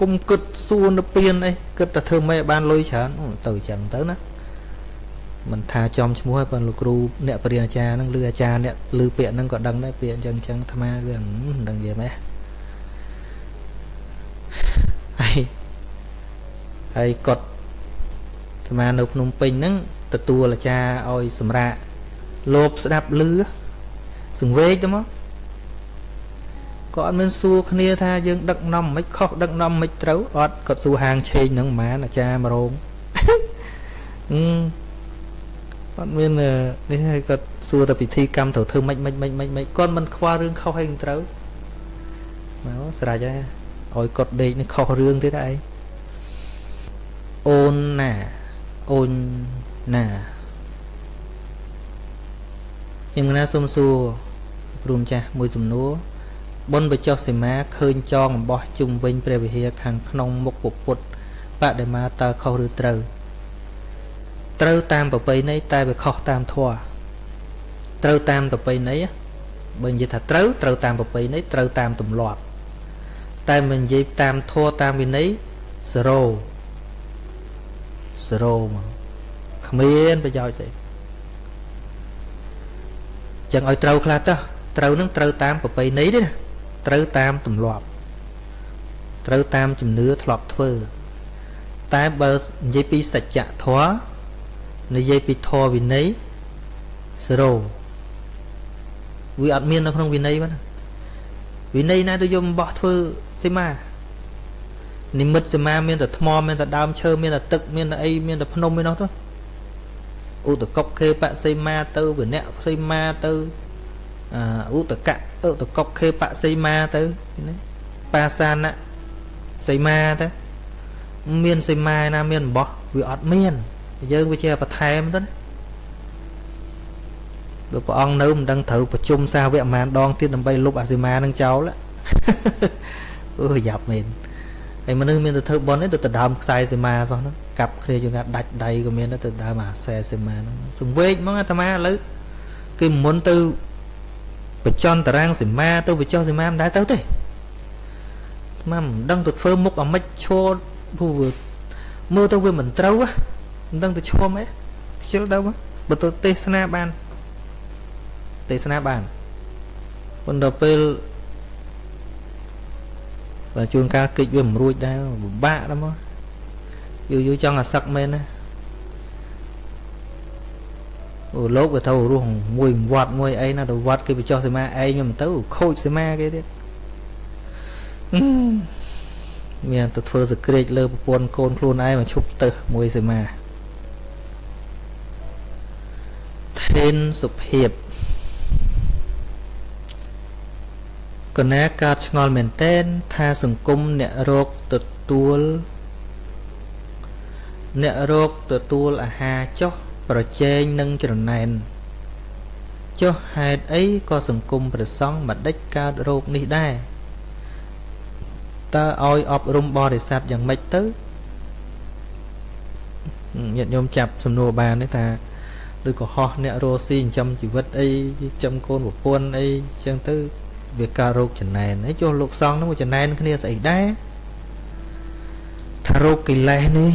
គុំគិតសួរនៅពៀនអីគិតតែធ្វើម៉េចឲ្យបានលុយច្រើនទៅអញ្ចឹងទៅណា មិនថាចំឈ្មោះឲ្យប៉ុន្តែលោកគ្រូអ្នកបរិញ្ញាអាចារ្យហ្នឹងឬអាចារ្យអ្នកឮពាក្យហ្នឹងក៏ដឹងដែរពាក្យអញ្ចឹងអញ្ចឹងអាត្មាគឺមិនដឹងនិយាយម៉េចហើយហើយកត់អាត្មានៅភ្នំពេញហ្នឹងទទួលអាចារ្យឲ្យសម្រាកលោបស្ដាប់ឮសង្វេកទៅមកក៏អត់មានសួរគ្នាថាយើងដឹកនាំមិនខុសដឹកនាំមិនត្រូវអត់គាត់សួរហាងឆេងហ្នឹងម៉ានអាចារ្យមករងអឺ គាត់មាននេះហើយគាត់សួរទៅពិធីកម្មត្រូវធ្វើម៉េចម៉េចម៉េចម៉េចម៉េចគាត់មិនខ្វល់រឿងខុសហើយត្រូវមកស្រេចហើយឲ្យគាត់ដេកនេះខុសរឿងទៀតឯងអូនណាអូនណាខ្ញុំណាសុំសួរគ្រូម្ចាស់មួយសំណួរបុណ្យបចុះសីមាឃើញចងអំបោះជុំវិញព្រះវិហារខាងក្នុងមុខពុទ្ធបដិមាតើខុសឬត្រូវ ត្រូវតាមប្រពៃណីតែវាខុសតាមធម៌ត្រូវតាមប្រពៃណីបើនិយាយថាត្រូវត្រូវតាមប្រពៃណីត្រូវតាមទម្លាប់តែមិននិយាយតាមធម៌តាមវិន័យ0 0មកគ្មានប្រយោជន៍ស្អីចឹងឲ្យត្រូវខ្លះទៅត្រូវនឹងត្រូវតាមប្រពៃណីទេណាត្រូវតាមទម្លាប់ត្រូវតាមជំនឿធ្លាប់ធ្វើ តែបើនិយាយពីសច្ចធម៌ និយាយពីធម៌វិន័យ0វាអត់មាននៅក្នុងវិន័យហ្នឹងវិន័យណាទៅយកបោះធ្វើសីមានិមិត្តសីមាមានតែថ្មមានតែដើមឈើមានតែទឹកមានតែអីមានតែភ្នំឯនោះទៅឧតកុកខេបសីមាទៅវិនៈសីមាទៅឧតកៈឧតកុកខេបសីមាទៅណាបាសានៈសីមាទៅមានសីមាណាមានបោះវាអត់មាន យើងវាជាបន្ថែមទៅណាបើព្រះអង្គនៅមិនដឹងត្រូវប្រជុំសាវកប្រហែលដងទៀតដើម្បីលុបអាសីមានឹងចោលអូយ៉ាប់មែនហើយមនុស្សមានទៅធ្វើបន់នេះទៅដដើមខ្សែសីមាសោះហ្នឹងកាប់គ្នាយើងថាដាច់ដៃក៏មានទៅដើមអាខ្សែសីមាហ្នឹងសង្វេកហ្មងអាត្មាឥឡូវគេមុនទៅបញ្ចន់តារាងសីមាទៅបញ្ចុះសីមាមិនដែរទៅទេអាត្មាមិនដឹងទៅធ្វើមុខអាម៉េចឈរព្រោះមើលទៅវាមិនត្រូវ មិនដឹងទៅឈុំអីខ្ជិលទៅបើទៅទេសនាបានទេសនាបានប៉ុន្តែពេលបើជួនកាលគិចវាមិនរួចដែរពិបាកដល់មកយូរយូរចង់អាសឹកមែនណាអូលោកវាទៅរស់មួយវត្តមួយអីណាទៅវត្តគេបញ្ចុះសមាឯងមិនទៅខូចសមាគេទៀតមានទៅធ្វើសក្រាចលើប្រពន្ធកូនខ្លួនឯងមកឈប់ទៅមួយសមា ថេនសុភាពកណាកើតឆ្ងល់មែនតែនថាសង្គមអ្នករោគទទួលអ្នករោគទទួលអាហារចុះប្រជែងនឹងច្រណែនចុះហេតុអីក៏សង្គមប្រសង់មិនដេចកើតរោគនេះដែរតើឲ្យអប់រំបរិស័ទយ៉ាងម៉េចទៅញាតិញោមចាប់សំណួរបានទេថា ឬក៏ហោះអ្នករស់ស៊ីចិញ្ចឹមជីវិតអីចិញ្ចឹមកូនប្រពន្ធអីចឹងទៅវាកើតរោគចំណែនហើយចុះលោកសង្ឃនោះចំណែនគ្នាស្អីដែរថារោគកិលេសនេះ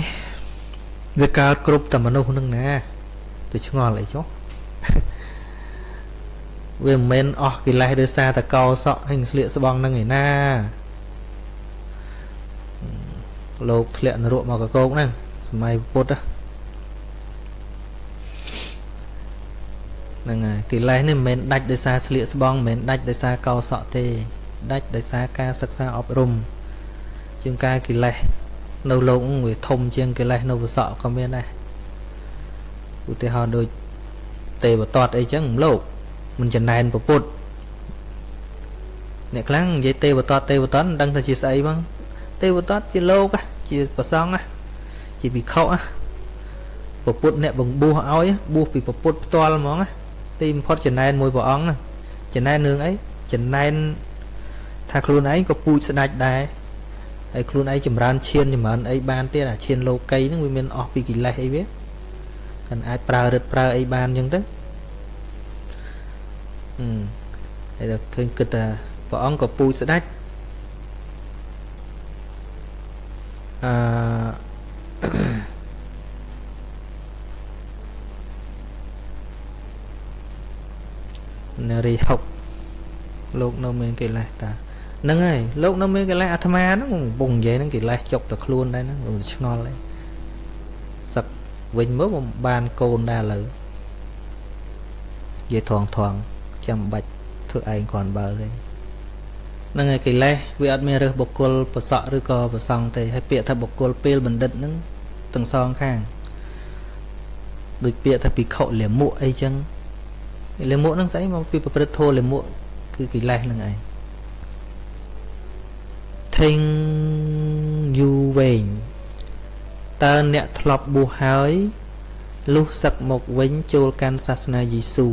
វាកើតគ្រប់តែមនុស្សនឹងណាទៅឆ្ងល់អីចុះវាមិនមែនអស់កិលេសដោយសារតែកោសក់ហើយស្លៀកស្បង់នឹងឯណាលោកធ្លាក់នរកមកកកោកហ្នឹងសម័យពុទ្ធហ្នឹង ហើយកិលេសនេះមិនមែនដាច់ដោយសារស្លៀកស្បង់មិនមែនដាច់ដោយសារកោសក់ទេ ដាច់ដោយសារការសិក្សាអប់រំជាងការកិលេសនៅលោកវាធំជាងកិលេសនៅវសក់ក៏មានដែរឧទាហរណ៍ដូចទេវតតអីចឹងលោកមិនចំណែនពុទ្ធអ្នកខ្លាំងនិយាយទេវតតទេវតតមិនដឹងថាជាស្អីបងទេវតតជាលោកជាប្រសង់ជាវិខុពុទ្ធអ្នកបង្បួសឲ្យបួសពីពុទ្ធផ្ទាល់ហ្មង ទីបំផុតចំណែនមួយព្រះអង្គណាចំណែននឹងអីចំណែនថាខ្លួនឯងក៏ពូជស្ដាច់ដែរហើយខ្លួនឯងចម្រើនឈានចម្រើនអីបានទៀតអាឈានលោកីហ្នឹងវាមានអស់ពីកិលេសអីវាកាន់អាចប្រើរឹតប្រើអីបានអញ្ចឹងទៅហឹមហើយដល់ឃើញគិតថាព្រះអង្គក៏ពូជស្ដាច់អឺ នារីហុកលោកនៅមានកិលេសតាហ្នឹងហើយលោកនៅមានកិលេសអាត្មាហ្នឹងកំពុងនិយាយហ្នឹងកិលេសចុកតែខ្លួនដែរហ្នឹងឆ្ងល់ហើយសឹកវិញមើលមិនបានកូនដែរឥឡូវនិយាយថងថងចាំបាច់ធ្វើឯងគ្រាន់បើទេហ្នឹងហើយកិលេសវាអត់មានរើសបុគ្គលប្រសក់ឬក៏ប្រសង់ទេហើយពាក្យថាបុគ្គលពេលបណ្ឌិតហ្នឹងទាំងសងខាងដូចពាក្យថាពិខុលាមុអីចឹង លាមុហ្នឹងស្អីមកពីប្រព្រឹត្តធម៌លាមុគឺកិលេសហ្នឹងឯងថេងយូវែងតើអ្នកធ្លាប់បួសហើយលុះសឹកមកវិញចូលកាន់សាសនាយេស៊ូ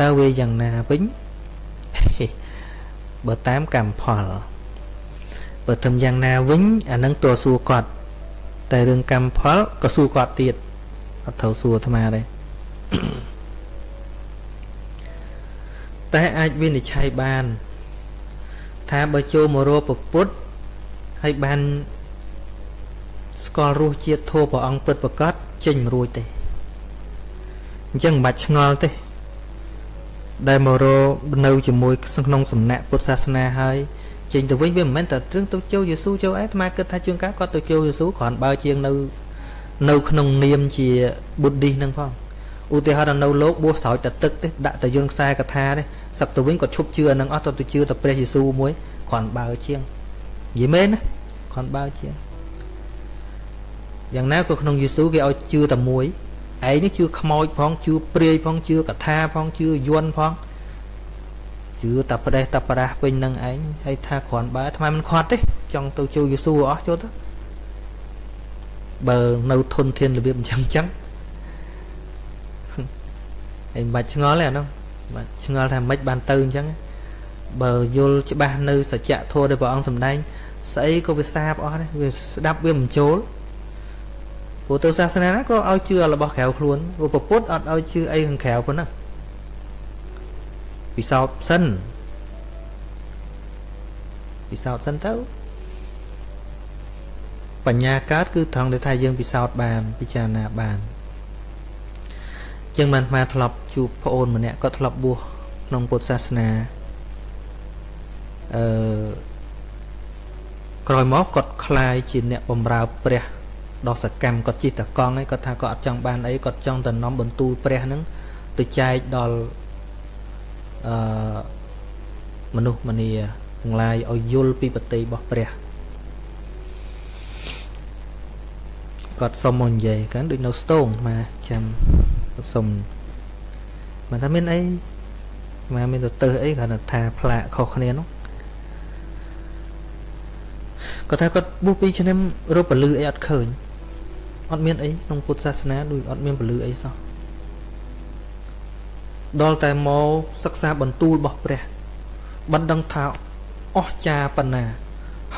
តើវាយ៉ាងណាវិញបើតាមកម្មផលបើធ្វើយ៉ាងណាវិញអានឹងតួសួរគាត់តែរឿងកម្មផលក៏សួរគាត់ទៀតអត់ត្រូវសួរអាត្មាទេ តែអាចវិនិច្ឆ័យបាន ថាបើចូលមករកពពុទ្ធហើយបានស្គាល់រសជាតិធម៌ព្រះអង្គពិតប្រកបចេញមិនរួចទេអញ្ចឹងមិនបាច់ឆ្ងល់ទេ ដែលមករនៅជាមួយក្នុងសំណាក់ពុទ្ធសាសនាហើយចេញទៅវិញវាមិនមែនតែត្រឹងទៅចូលយេស៊ូចូលអីអាត្មាគិតថាជួនកាលគាត់ទៅចូលយេស៊ូគ្រាន់បើជាងនៅនៅក្នុងនាមជាបុទ្ធិហ្នឹងផងឧទាហរណ៍នៅលោកបួសស្រោចតែទឹកទេដាក់តែយន្តខ្សែកថាទេ សឹកទៅវិញគាត់ឈប់ជឿអានឹងអស់ទៅទៅជឿតែព្រះយេស៊ូមួយគ្រាន់បើជាងនិយាយមែនណាគ្រាន់បើជាងយ៉ាងណាក៏ក្នុងយេស៊ូគេឲ្យជឿតែមួយឯងនេះជឿខ្មោចផងជឿព្រាយផងជឿកថាផងជឿយន់ផងជឿតែប្រេះតែប្រាស់ពេញនឹងឯងហើយថាគ្រាន់បើថ្មមិនខាត់ទេចង់ទៅចូលយេស៊ូអស់ចូលទៅបើនៅធនធានរបៀបអញ្ចឹងអញ្ចឹងហើយមិនបាច់ឆ្ងល់ទេអានោះ បាទឆ្ងល់ថាមិនបានទៅអញ្ចឹងបើយល់ច្បាស់នៅសច្ចធម៌ដែលព្រះអង្គសម្ដែងស្អីក៏វាសាបអស់ដែរវាស្ដាប់វាមិនចូលព្រោះទៅសាសនាណាក៏ឲ្យជឿរបស់ក្រៅខ្លួនព្រោះពុទ្ធអត់ឲ្យជឿអីខាងក្រៅប៉ុណ្ណឹងពិសោធន៍សិនពិសោធន៍សិនទៅបញ្ញាកើតគឺត្រង់ដែលថាយើងពិសោធន៍បានពិចារណាបាន ចឹងបានអាធ្លាប់ជួបប្អូនម្នាក់គាត់ធ្លាប់បួសក្នុងពុទ្ធសាសនាអឺក្រោយមកគាត់คลายជាអ្នកបំរើព្រះដ៏សកម្មគាត់ជិះតកង់ឯងគាត់ថាគាត់អត់ចង់បានអីគាត់ចង់តែនាំបន្ទូលព្រះហ្នឹងទៅចែកដល់អឺមនុស្សមនីទាំងឡាយឲ្យយល់ពីបតីរបស់ព្រះគាត់សុំមកនិយាយកាន់ដូចនៅស្ទងមកចាំ សុំមិនថាមានអីមកមានទៅទៅអីគ្រាន់តែថាផ្លាកខុសគ្នានោះគាត់ថាគាត់បួស2ឆ្នាំរកពលឺអីអត់ឃើញអត់មានអីក្នុងពុទ្ធសាសនាដូចអត់មានពលឺអីសោះដល់តែមកសិក្សាបន្ទូលរបស់ព្រះបណ្ដឹងថាអស្ចារប៉ុណ្ណា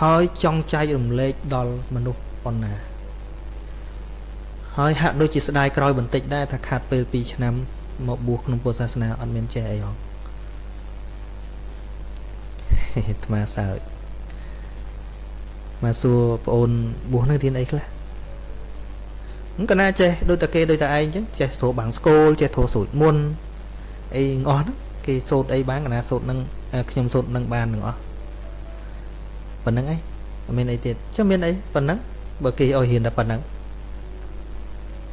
ហើយចង់ចែករំលែកដល់មនុស្សប៉ុណ្ណា ហើយហាក់ដូចជាស្ដាយក្រោយបន្តិចដែរថាខាត់ពេល2ឆ្នាំមកបួសក្នុងពុទ្ធសាសនាអត់មានចេះអីហងអាត្មាសើចមកសួរប្អូនបួសនឹងរៀនអីខ្លះហ្នឹងកណាចេះដូចតែគេដូចតែឯងអញ្ចឹងចេះស្រួលបាំងស្គលចេះធោសូត្រមុនអីអស់ហ្នឹងគេសូត្រអីបានកណាសូត្រនឹងខ្ញុំសូត្រនឹងបានទាំងអស់ប៉ុណ្្នឹងអីអត់មានអីទៀតចុះមានអីប៉ុណ្្នឹងបើគេឲ្យរៀនតែប៉ុណ្្នឹង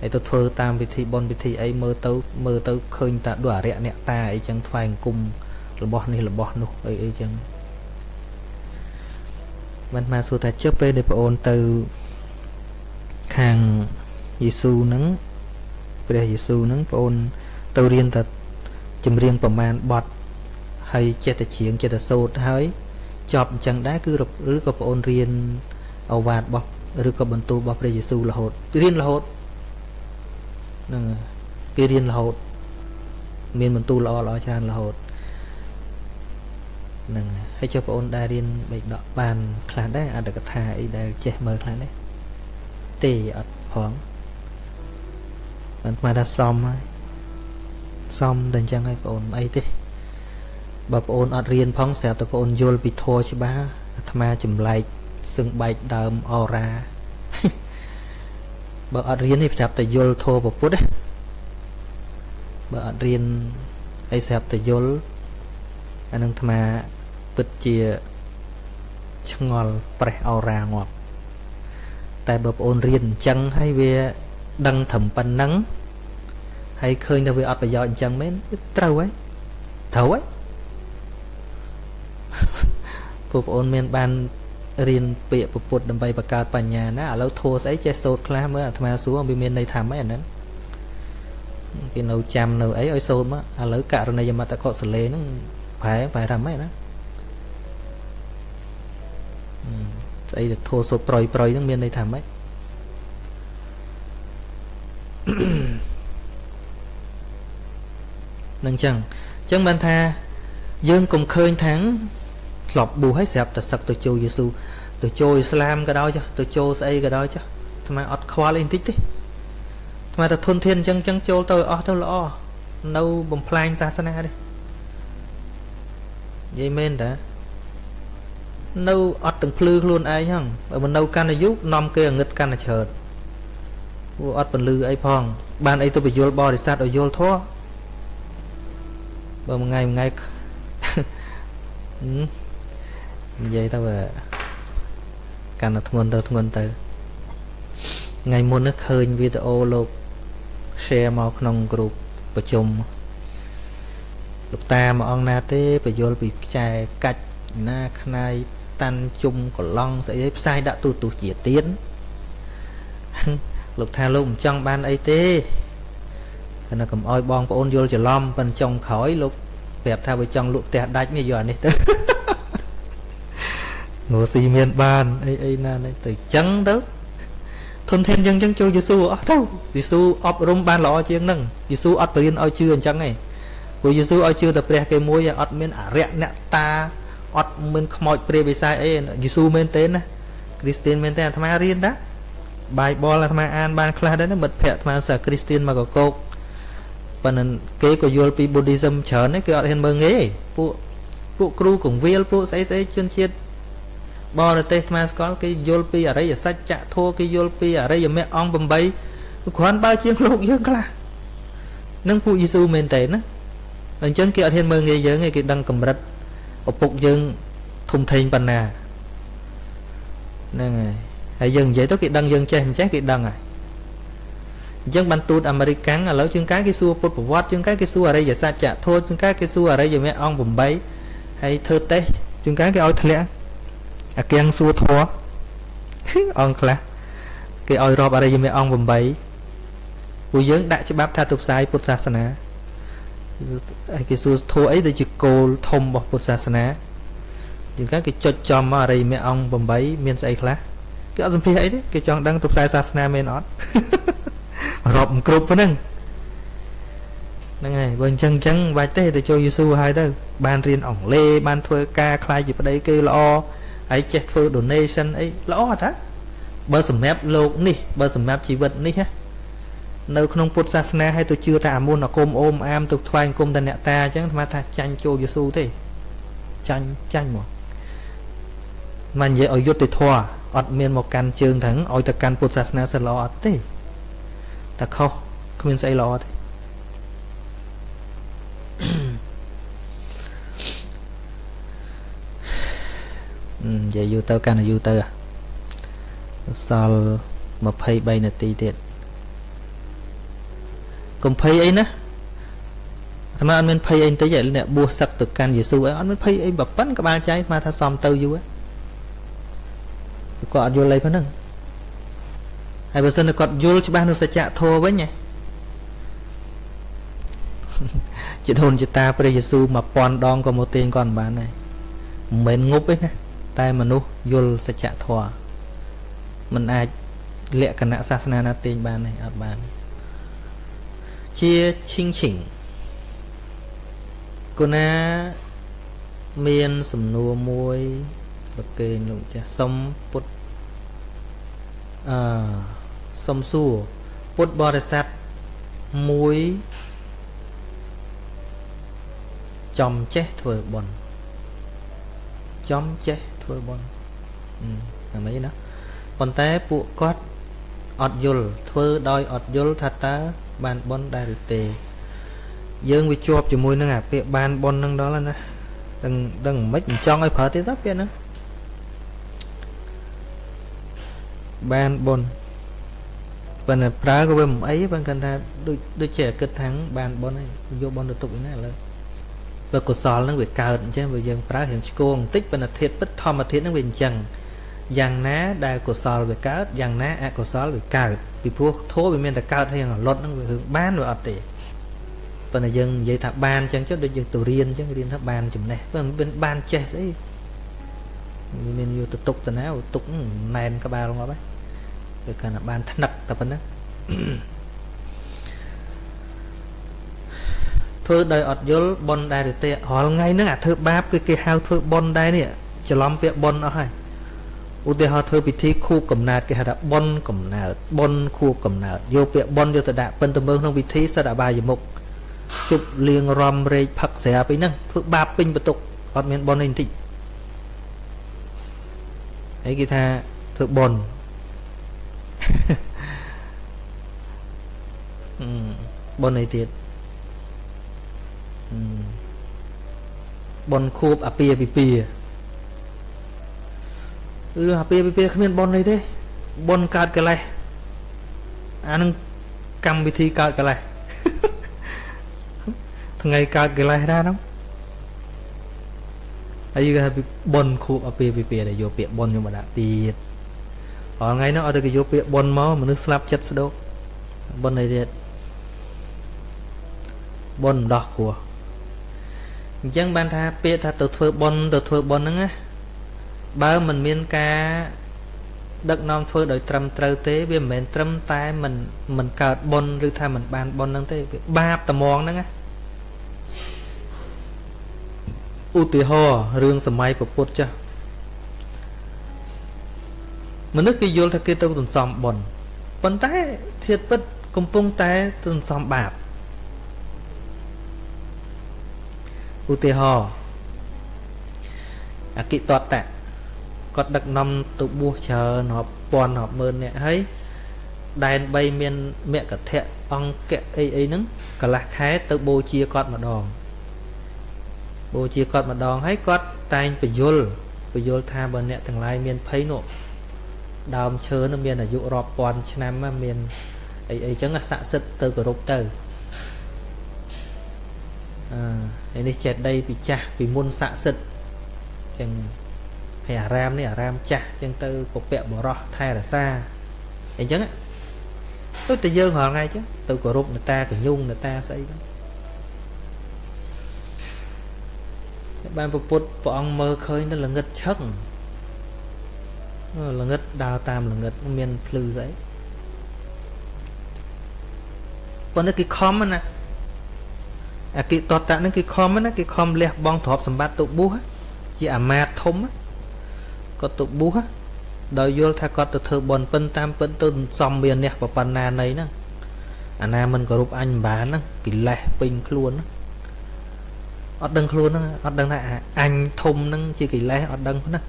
ហើយទៅធ្វើតាមពិធីបុណ្យពិធីអីមើលទៅមើលទៅឃើញតាដូចអរិយអ្នកតាអីចឹងថ្វាយអង្គមរបស់នេះរបស់នោះអីអីចឹងមិនមកសួរថាចុះពេលដែលប្អូនទៅខាងយេស៊ូហ្នឹងព្រះយេស៊ូហ្នឹងប្អូនទៅរៀនតែចម្រៀងប្រមាណបទហើយចេះតែច្រៀងចេះតែសូត្រហើយចប់អញ្ចឹងដែរគឺឬក៏ប្អូនរៀនអវាទរបស់ឬក៏បន្ទូលរបស់ព្រះយេស៊ូរហូតរៀនរហូត ហ្នឹងគេរៀនរហូត មានបន្ទូលល្អល្អច្រើនរហូតហ្នឹងហើយចុះបងអូនដែររៀនបេដកបានខ្លះដែរអត្តកថាអីដែលចេះមើលខ្លះដែរទេអត់ផងបានមកថាសមហើយសមតែអញ្ចឹងហើយបងអូនអីទេបើបងអូនអត់រៀនផងស្រាប់តែបងអូនយល់ពីធម៌ច្បាស់អាត្មាចម្លែកសឹងបែកដើមអរ៉ា បើអត់រៀននេះប្រាប់តែយល់ធម៌ពុទ្ធណាបើអត់រៀនអីស្រាប់តែយល់អានឹងអាត្មាពិតជាឆ្ងល់ប្រេះអរ៉ាងាប់តែបើប្អូនរៀនអញ្ចឹងហើយវាដឹងត្រឹមប៉ុណ្ណឹងហើយឃើញថាវាអត់ប្រយោជន៍អញ្ចឹងមែនត្រូវហើយត្រូវហើយពួកប្អូនមានបាន រៀនពាក្យពុទ្ធដើម្បីបង្កើតបញ្ញាណាឥឡូវធัวស្អីចេះសូត្រខ្លះមើលអាត្មាសួរវាមានន័យថាម៉េចអាហ្នឹងគេនៅចាំនៅអីឲ្យសូត្រមកឥឡូវករណីយមតកុសលេហ្នឹងប្រែប្រែថាម៉េចណាស្អីទៅធัวសូត្រប្រយប្រយហ្នឹងមានន័យថាម៉េចនឹងចឹងចឹងបានថាយើងកុំឃើញថាង ធ្លាប់បួសហើយស្រាប់តែសឹកទៅចូលយេស៊ូទៅចូលអ៊ីស្លាមក៏ដោយចុះទៅចូលស្អីក៏ដោយចុះថ្មអត់ខ្វល់អីបន្តិចទេថ្មតែធនធានអញ្ចឹងអញ្ចឹងចូលទៅអស់ទៅល្អនៅបំផ្លាញសាសនាទេនិយាយមែនតានៅអត់ទាំងភ្លឺខ្លួនឯងហ្នឹងបើមិននៅកាន់អាយុនាំគេអងឹតកាន់តែច្រើនពួកអត់ពលឺអីផង បានអីទៅបញ្យលបរិស័ទឲ្យយល់ធေါ်បើមួយថ្ងៃមួយថ្ងៃ និយាយទៅកាន់តែធ្ងន់ទៅធ្ងន់ទៅថ្ងៃមុននេះឃើញវីដេអូលោក share មកក្នុងក្រុមប្រជុំលោកតាមួយអង្គណាទេបញ្យលពីខ្ចែកាច់ណាខ្នាយតាន់ជុំកឡង់ស្អីផ្សាយដាក់ទូទូជាទៀនលោកថាលោកមិនចង់បានអីទេគណៈកុំអោយបងប្អូនយល់ច្រឡំប៉ិនចុងក្រោយលោកប្រាប់ថាបើចង់លក់ផ្ទះដាច់នេះយកអានេះទៅ ងូស៊ីមានបានអីអីណានេះទៅចឹងទៅធនធានចឹងចឹងចូលយេស៊ូអស់ទៅយេស៊ូអប់រំបានល្អជាងហ្នឹងយេស៊ូអត់បរៀនឲ្យជឿអញ្ចឹងឯងព្រោះយេស៊ូឲ្យជឿតែព្រះគេមួយអត់មានអរិយអ្នកតាអត់មានខ្មោចព្រាយបិសាចអីយេស៊ូមែនទេណាគ្រីស្ទៀនមែនទេអាត្មារៀនដែរបាយបលអាត្មាអានបានខ្លះដែរមិត្តភ័ក្តិអាត្មាសាគ្រីស្ទៀនមកកកោកប៉ុន្តែគេក៏យល់ពី Buddhism ច្រើនគេអត់ហ៊ានមើងងាយពួកពួកគ្រូកងវិលពួកស្អីស្អីជនជាតិ បរទេសអាត្មាស្គាល់គេយល់ពីអរិយសច្ចៈធម៌គេយល់ពីអរិយមគ្គអង្គ8គ្រាន់បើជាងលោកយើងខ្លះនឹងពួកយេស៊ូមែនតើណាអញ្ចឹងគេអត់ហ៊ានមើងងាយយើងទេគេដឹងកម្រិតឪពុកយើងធំធេងប៉ុណ្ណាហ្នឹងហើយហើយយើងនិយាយទៅគេដឹងយើងចេះមិនចេះគេដឹងហើយអញ្ចឹងបានទូតអាមេរិកកាំងឥឡូវជាងកាយគេសួរពុទ្ធប្រវត្តិជាងកាយគេសួរអរិយសច្ចៈធម៌ជាងកាយគេសួរអរិយមគ្គអង្គ8ហើយធ្វើតេស្តជាងកាយគេឲ្យធ្លាក់ អាគៀងសួរធម៌អង្គខ្លះគេឲ្យរាប់អរិយមគ្គអង្គ8ពួកយើងដាក់ច្បាប់ថាទៅផ្សាយពុទ្ធសាសនាហើយគេសួរធัวអីដូចជាគោលធំរបស់ពុទ្ធសាសនាជាងកាគេចុចចំអរិយមគ្គអង្គ8មានស្អីខ្លះគេអត់សម្ភាសអីទេគេចង់ដឹងទៅផ្សាយសាសនាមែនអត់រាប់មិនគ្រប់ប៉ុណ្ណឹងហ្នឹងហើយបើអញ្ចឹងអញ្ចឹងបាច់ទេទៅចូលយេស៊ូហើយទៅបានរៀនអង់គ្លេសបានធ្វើការខ្លាយជាប្តីគេល្អ ហើយចេះធ្វើ donation អីល្អអត់ហ៎បើសម្រាប់លោកនេះបើសម្រាប់ជីវិតនេះណានៅក្នុងពុទ្ធសាសនាឲ្យទៅជឿថាអាមុនអាគុំអូមអាមទៅថ្វាយគុំតអ្នកតាអញ្ចឹងអាថាចាញ់ចូលយេស៊ូទេចាញ់ចាញ់មកមិននិយាយឲ្យយុត្តិធម៌អត់មានមកកាន់ជើងទាំងឲ្យទៅកាន់ពុទ្ធសាសនាសិនល្អអត់ទេតែខុសគ្មានស្អីល្អទេ និយាយយូរទៅកាន់តែយូរទៅសល់23នាទីទៀតកុំភ័យអីណាអាត្មាអត់មានភ័យអីបន្តិចអ្នកបួសសឹកទៅកាន់យេស៊ូអីអត់មានភ័យអីបើប៉ិនក្បាលចៃអាត្មាថាសំទៅយូរគាត់អត់យល់អីប៉ុណ្ណឹងហើយបើសិនគាត់យល់ច្បាស់នៅសច្ចធម៌វិញជាធនជាតាព្រះយេស៊ូ1000ដងក៏មកទាញគាត់មិនបានដែរមិនមែនងប់ទេណា តែមនុស្សយល់សច្ចធម៌มันអាចលក្ខណៈសាសនាណាទាញបានទេអត់បានទេជាឈិងឈិងគណាមានសំណួរមួយប្រគេនលោកចាស់សុំពុទ្ធអឺសុំសួរពុទ្ធបរិស័ទមួយចំចេះធ្វើបុណ្យចំចេះ ធ្វើបុណ្យអាមិនណាប៉ុន្តែពួកគាត់អត់យល់ធ្វើដោយអត់យល់ថាតើបានបនដែរឬទេយើងវាជាប់ជាមួយនឹងអាពាក្យបានបននឹងដល់ណាដឹងដឹងមិនមិនចង់ឲ្យប្រើទៀតទេពាក្យហ្នឹងបានបនប៉ុន្តែប្រើក៏វាមិនអីបើគាត់ថាដូចដូចជាគិតថាបានបនហើយយកបនទៅទុកឯណាឥឡូវ បើកុសលហ្នឹងវាកើតអញ្ចឹងបើយើងប្រើរៀងឆ្គងបន្តិចប៉ុន្តែធាតពិតធម្មធាតហ្នឹងវាអញ្ចឹងយ៉ាងណាដែលកុសលវាកើតយ៉ាងណាអកុសលវាកើតពីព្រោះធម៌វាមានតែកើតហើយអលត់ហ្នឹងវារឿងបានវាអត់ទេប៉ុន្តែយើងនិយាយថាបានអញ្ចឹងចុះដូចយើងទៅរៀនអញ្ចឹងរៀនថាបានចំណេះប៉ុន្តែមិនបានចេះស្អីវាមានយកទៅទុកទៅណាទុកណែនក្បាលងាប់ហើយវាគាត់ថាបានថ្នឹកតែប៉ុណ្ណឹង ធ្វើដោយអត់យល់ប៉ុនដែរទេរាល់ថ្ងៃហ្នឹងអាធ្វើបាបគឺគេហៅធ្វើប៉ុនដែរនេះច្រឡំពាក្យប៉ុនអស់ហើយឧទាហរណ៍ធ្វើពិធីខួបកំណើតគេហៅថាបុណ្យកំណើតបុណ្យខួបកំណើតយកពាក្យបុណ្យយកទៅដាក់ពិនទៅមើលក្នុងពិធីសិតអបាយមុខជប់លៀងរំរែកផឹកស្រាពីហ្នឹងធ្វើបាបពេញបន្ទុកអត់មានបុណ្យនេះបន្តិចហើយគេថាធ្វើបុណ្យបុណ្យអីទៀត បុណ្យខួបអាពាហ៍ពិពាហ៍អឺអាពាហ៍ពិពាហ៍គ្មានបុណ្យអីទេបុណ្យកើតកិលេសអានឹងកម្មវិធីកើតកិលេសថ្ងៃកើតកិលេសដែរហ្នឹងហើយគេហៅបុណ្យខួបអាពាហ៍ពិពាហ៍ដែលយកពាក្យបុណ្យយកមកដាក់ទៀតអរថ្ងៃហ្នឹងអត់ទៅគេយកពាក្យបុណ្យមកមនុស្សស្លាប់ចិត្តស្ដោកបុណ្យអីទៀតបុណ្យដោះគ្រោះ អញ្ចឹងបានថាពាក្យថាទៅធ្វើបុណ្យទៅធ្វើបុណ្យហ្នឹងណាបើមិនមានការដឹកនាំធ្វើដោយត្រឹមត្រូវទេវាមិនមែនត្រឹមតែមិនមិនកើតបុណ្យឬថាមិនបានបុណ្យហ្នឹងទេវាបាបត្មងហ្នឹងណាឧទាហរណ៍រឿងសម័យពុទ្ធចាស់មនុស្សគេយល់ថាគេទៅទន្សំបុណ្យប៉ុន្តែធៀបពិតកំពុងតែទន្សំបាប ឧទាហរណ៍អគិតតតៈគាត់ដឹកនាំទៅបួសច្រើនរាប់ពាន់រាប់ម៉ឺននាក់ហើយដែន3មានមគ្គធៈអង្គៈអីអីហ្នឹងកន្លះខែទៅបូជាគាត់ម្ដងបូជាគាត់ម្ដងហើយគាត់តែងបញ្យលបញ្យលថាបើអ្នកទាំងឡាយមានភ័យនោះដើមឈើនោះមានអាយុរាប់ពាន់ឆ្នាំមានអីអីចឹងស័ក្តិសិទ្ធទៅគោរពទៅអឺ នេះចេតដីពីចាស់ពីមុនស័ក្តិសិទ្ធចឹងហើយអារាមនេះអារាមចាស់ចឹងទៅពពកបរោះថែរសាអីចឹងដូចតែយើងរាល់ថ្ងៃចឹងទៅគោរពនតាកញុងនតាស្អីហ្នឹងបានពុទ្ធព្រះអង្គមើលឃើញទៅល្ងឹតឆឹងល្ងឹតដើរតាមល្ងឹតមានភ្លឺស្អីប៉ុន្តែគេខំណា អាគិតតតៈហ្នឹងគេខំណាគេខំលះបង់ទ្រព្យសម្បត្តិទៅបួសជាអាមាត្យធំគាត់ទៅបួសដោយយល់ថាគាត់ទៅធ្វើបន់ពិនតាមពិនទៅសំមានអ្នកប្រប៉ុណ្ណានៃហ្នឹងអាណាមិនគោរពអញមិនបានហ្នឹងកិលេសពេញខ្លួនហ្នឹងអត់ដឹងខ្លួនហ្នឹងអត់ដឹងថាអញធំហ្នឹងជាកិលេសអត់ដឹងហ្នឹង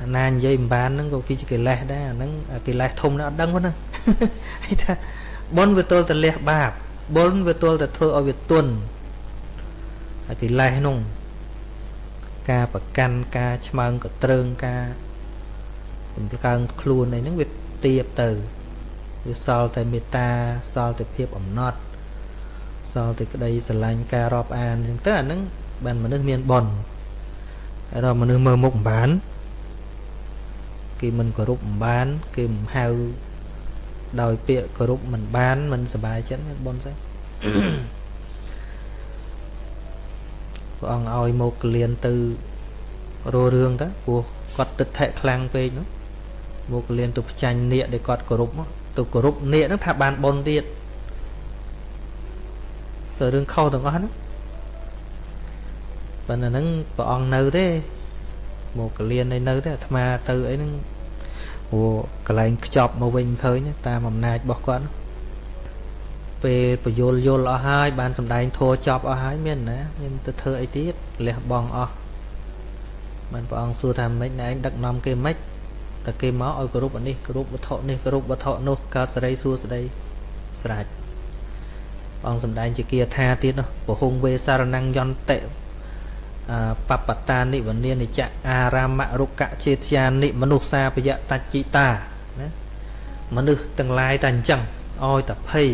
អាណានិយាយមិនបានហ្នឹងក៏គឺជាកិលេសដែរអាហ្នឹងកិលេសធំហ្នឹងអត់ដឹងហ្នឹងហើយថាបុណ្យវាទល់តែលះបាប បុណ្យវាទល់តែធ្វើឲ្យវាទន់ហើយកិលេសហ្នឹងការប្រកាន់ការឆ្មើងកត្រើងការបំកើងខ្លួនអីហ្នឹងវាទៀបទៅវាសល់តែមេត្តាសល់តែភាពអំណត់សល់តែក្តីស្រឡាញ់ការរាប់អានអញ្ចឹងទៅអាហ្នឹងបានមនុស្សមានបនហើយដល់មនុស្សមើលមុខមិនបាន គេមិនគោរពមិនបាន គេមិនហៅ ដោយពាក្យគោរពមិនបានមិនសบายចិត្តបនស្អីព្រះអង្គឲ្យមកកលៀនទៅរោរឿងទៅព្រោះគាត់ទឹកថែខ្លាំងពេកនោះមកកលៀនទៅផ្ចាញ់នាគដែលគាត់គោរពទៅគោរពនាគហ្នឹងថាបានបុណ្យទៀតសើរឿងខុសទាំងអស់ហ្នឹងប៉ុន្តែហ្នឹងព្រះអង្គនៅទេមកកលៀននៅទេអាត្មាទៅអីហ្នឹង ព្រោះកន្លែងខ្ចប់មកវិញឃើញតាមអំណាចរបស់គាត់ពេលពយលយល់អស់ហើយបានសម្ដែងធัวចប់អស់ហើយមានណាមានទៅធ្វើអីទៀតលះបង់អស់បានព្រះអង្គសួរថាម៉េចណែឯងដឹកនាំគេម៉េចតែគេមកឲ្យគោរពអានេះគោរពវត្ថុនេះគោរពវត្ថុនោះកើតសេរីសួស្តីស្រេចអង្គសម្ដែងជាគាថាទៀតនោះពហុងវេសារណង្យន្តិ បបតានិវនានិចអារាមរុកចេតយានិមនុស្សសាបយតច្ចិតាណាមនុស្សទាំងឡាយតែអញ្ចឹងឲ្យតែភ័យ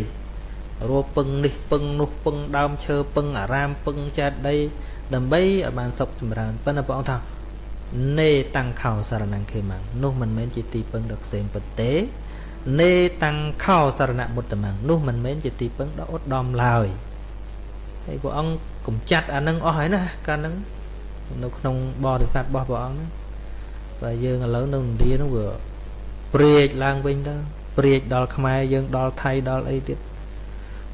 រੂពឹងនេះពឹងនោះពឹងដើមឈើពឹងអារាមពឹងចេតដីដើម្បីឲ្យបានសុខចម្រើនប៉ុន្តែព្រះអង្គថានេតាំងខោសារណង្ខេមនោះមិនមែនជាទីពឹងដ៏ខ្សែមពិតទេនេតាំងខោសារណមុតតមនោះមិនមែនជាទីពឹងដ៏ឧត្តមឡើយហើយព្រះអង្គ កំចាត់អានឹងអស់ហើយណាកាលហ្នឹងនៅក្នុងបរិស័ទរបស់ព្រះអង្គហ្នឹងបើយើងឥឡូវនៅឥណ្ឌាហ្នឹងវាព្រាចឡើងវិញទៅព្រាចដល់ខ្មែរយើងដល់ថៃដល់អីទៀត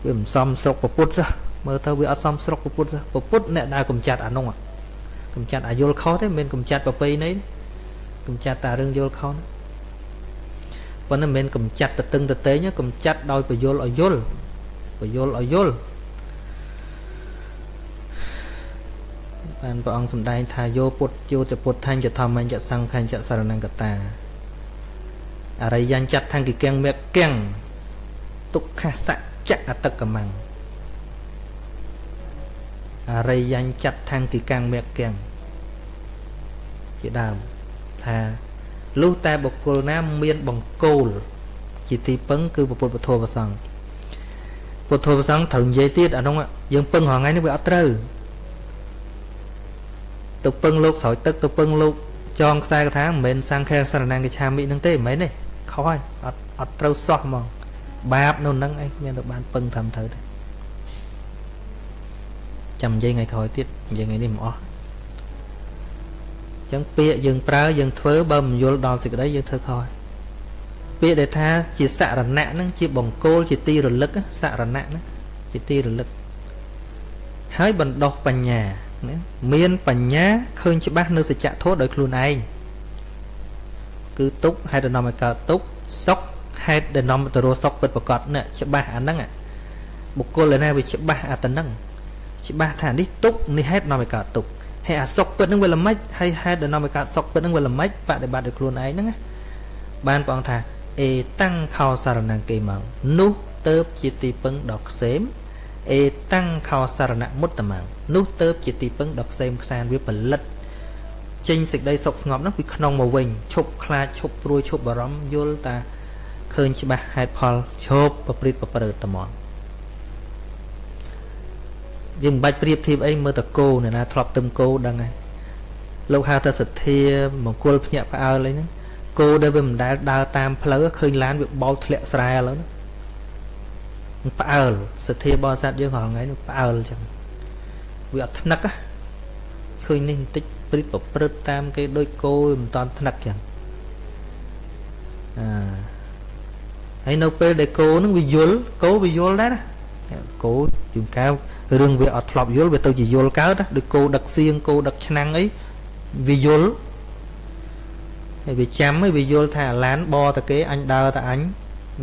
វាមិនសមស្រុកពុទ្ធសោះមើលទៅវាអត់សមស្រុកពុទ្ធសោះពុទ្ធអ្នកដែលកំចាត់អានោះកំចាត់អាយល់ខុសទេមិនមែនកំចាត់ប្រពៃណីទេកំចាត់តែរឿងយល់ខុសប៉ុន្តែមិនមែនកំចាត់ទៅតឹងទៅតេងកំចាត់ដោយបយលឲ្យយល់បយលឲ្យយល់ បានព្រះអង្គសម្ដែងថាយោពុទ្ធយោចពុទ្ធថាញ់ចធម្មញ្ញសង្ឃញ្ញសរណង្កតាអរិយញ្ញចាត់ថាងគិកៀងមេកៀងទុក្ខសៈច្ចអតកមੰអរិយញ្ចតថង្គទីកាំងមគ្គំជាដើមថាលុះតែបុគ្គលណាមានបង្គោលជាទីពឹងគឺពុទ្ធពធប្រសង្ឃពុទ្ធប្រសង្ឃត្រូវនិយាយទៀតអានោះយើងពឹងរងថ្ងៃនេះវាអត់ត្រូវ ទៅពឹងលោកស្រោចទឹកទៅពឹងលោកចងខ្សែកថាមិនមែនសង្ឃេសរណង្គឆាមិនឹងទេមិនមែនទេខុសហើយអត់អត់ត្រូវសោះហ្មង បាបនៅនឹងឯងគ្មានទៅបានពឹងត្រឹមត្រូវទេចាំនិយាយថ្ងៃក្រោយទៀតនិយាយថ្ងៃនេះមិនអស់ចឹងពាក្យយើងប្រើយើងធ្វើបើមិនយល់ដល់សេចក្តីយើងធ្វើខុសពាក្យដែលថាជាសរណៈហ្នឹងជាបង្គោលជាទីរលឹកសរណៈហ្នឹងជាទីរលឹកហើយបណ្ដោះបញ្ញា ណាមានបញ្ញាឃើញច្បាស់នៅសច្ចធម៌ដោយខ្លួនឯងគឺទុកហេតុដំណំឲ្យកើតទុកសុខហេតុដែលនាំទៅរស់សុខពិតប្រកបណាច្បាស់អាហ្នឹងបុគ្គលឯណាវាច្បាស់អាទៅហ្នឹងច្បាស់ថានេះទុកនេះហេតុនាំឲ្យកើតទុកហើយអាសុខពិតហ្នឹងវាល្មិចហើយហេតុដែលនាំឲ្យកើតសុខពិតហ្នឹងវាល្មិចបដិបត្តិដោយខ្លួនឯងហ្នឹងណាបានព្រះអង្គថាអេតាំងខោសារណង្គេមកនោះទៅជាទីពឹងដ៏ខ្សែម អេតាំងខោសារណមុតតមងនោះទៅជាទីពឹងដ៏ខ្សែមខ្សានវាផលិតចេញសេចក្តីសុខស្ងប់ហ្នឹងពីក្នុងមកវិញឈប់ខ្លាចឈប់ព្រួយឈប់បារម្ភយល់តាឃើញច្បាស់ហេតុផលឈប់ប្រព្រឹត្តប្រព្រឹត្តត្មងយើងមិនបាច់ប្រៀបធៀបអីមើលតគោអ្នកណាធ្លាប់ទឹមគោដឹងហើយលោកហៅថាសទ្ធាមង្គលភ្ញាក់ផ្អើលអីហ្នឹងគោដែលវាមិនដែលដើរតាមផ្លូវឃើញឡានវាបោកធ្លាក់ស្រែឥឡូវហ្នឹង ផ្អើលសទ្ធាបរិស័ទយើងរាល់ថ្ងៃនោះផ្អើលចឹងវាអត់ថ្នឹកឃើញនេះបន្តិចព្រិតប្រព្រឹត្តតាមគេដូចគោមិនតាន់ថ្នឹកចឹងអាហើយនៅពេលដែលគោនឹងវាយល់គោវាយល់ដែរណាគោជួនកៅរឿងវាអត់ធ្លាប់យល់វាទៅជាយល់កើតដូចគោដឹកសៀងគោដឹកឆ្នាំងអីវាយល់ហើយវាចាំហើយវាយល់ថាឡានបតគេអញដើរតែអញ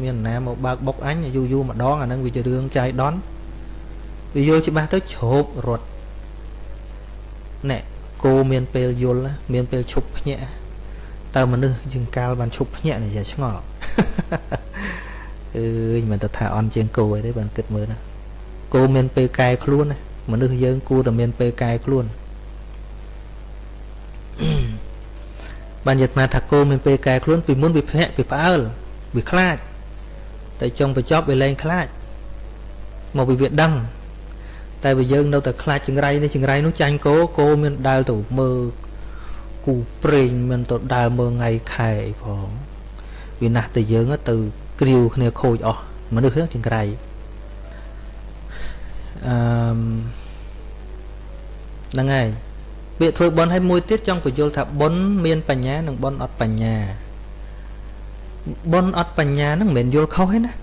មានណាមកបើកបុកអញយូរយូរម្ដងអានឹងវាជារឿងចាយដន់វាយល់ច្បាស់ទៅជ្រោបរត់ណែគោមានពេលយល់មានពេលឈប់ភ្ញាក់តើមនុស្សជាងកាលបានឈប់ភ្ញាក់នេះជាឆ្ងល់អើយមិនទៅថាអន់ជាងគោអីទេបានគិតមើលណាគោមានពេលកែខ្លួនណាមនុស្សយើងគួរតែមានពេលកែខ្លួនបានយល់ថាគោមានពេលកែខ្លួនពីមុនវាភ្ញាក់វាផ្អើលវាខ្លាច តែចុងបញ្ចប់វាលែងខ្លាចមកពីវាដឹងតែបើយើងនៅតែខ្លាចចង្រៃនេះចង្រៃនោះចាញ់គោគោមានដើរទៅមើលគូប្រេងមិនទៅដើរមើលថ្ងៃខែអីផងវាណាស់តែយើងទៅគ្រាវគ្នាខូចអស់មនុស្សចង្រៃអឺហ្នឹងហើយពាក្យធ្វើបន់ឲ្យមួយទៀតចង់បញ្យល់ថាបន់មានបញ្ញានិងបន់អត់បញ្ញា បុណ្យអត់បញ្ញាហ្នឹងមិនមែនយល់ខុសទេណា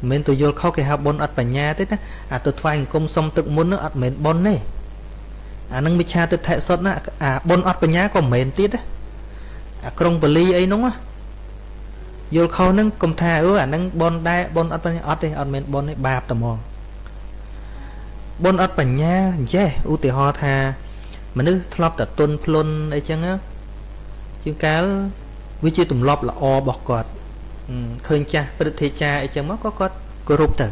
មិនមែនទៅយល់ខុសគេហៅបុណ្យអត់បញ្ញាទេណាអាទៅថ្វាយអង្គមសុំទឹកមុនហ្នឹងអត់មែនបុណ្យទេអានឹងមិឆាទិដ្ឋិសុទ្ធណាអាបុណ្យអត់បញ្ញាក៏មិនមែនទៀតដែរអាក្រុងបលីអីហ្នឹងយល់ខុសហ្នឹងកុំថាអឺអានឹងបុណ្យដែរបុណ្យអត់បញ្ញាអត់ទេអត់មែនបុណ្យទេបាបតែហ្មងបុណ្យអត់បញ្ញាអញ្ចេះឧទាហរណ៍ថា មនុស្សធ្លាប់តែទុនភ្លុនអីចឹងជាងកាលវាជាទម្លាប់ល្អរបស់គាត់ ឃើញចាស់ព្រឹទ្ធាចារ្យអីចឹងមកក៏គាត់គោរពទៅមិ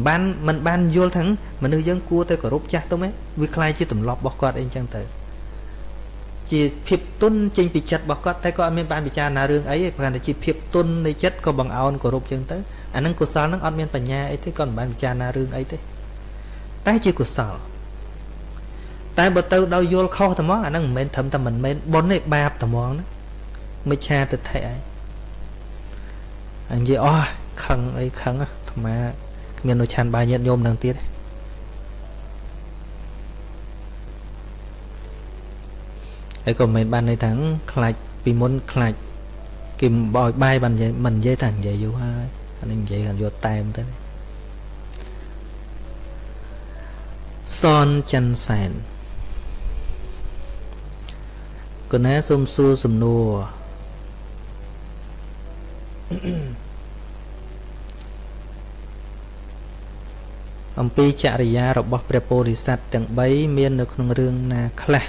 នបានមិនបានយល់ថាមនុស្សយើងគួរទៅគោរពចាស់ទៅមែនវាคล้ายជាទម្លាប់របស់គាត់អីចឹងទៅជាភាពទុនចេញពីចិត្តរបស់គាត់តែគាត់អត់មានបានពិចារណារឿងអីទេព្រោះតែជាភាពទុននៃចិត្តក៏បង្អោនគោរពចឹងទៅអានឹងកុសលនឹងអត់មានបញ្ញាអីទេគាត់មិនបានពិចារណារឿងអីទេតែជាកុសលតែបើទៅដោយយល់ខុសតែមកអានឹងមិនមែនត្រឹមតែមិនមែនបុណ្យទេបាបតែហ្មងណាមិច្ឆាទិដ្ឋិឯងអញ និយាយអស់ខឹងអីខឹងអាត្មាគ្មាននៅឆានបាយញាតញោមនឹងទៀតហើយក៏មិនបានន័យថាខ្លាចពីមុនខ្លាចគេបោយបាយបាននិយាយមិននិយាយថានិយាយយូរហើយអានេះនិយាយគាត់យកតែមទៅសនច័ន្ទសែនកណាសូមសួរសំណួរ អំពីចរិយារបស់ព្រះពោធិសត្វទាំង3មាននៅក្នុងរឿងណាខ្លះ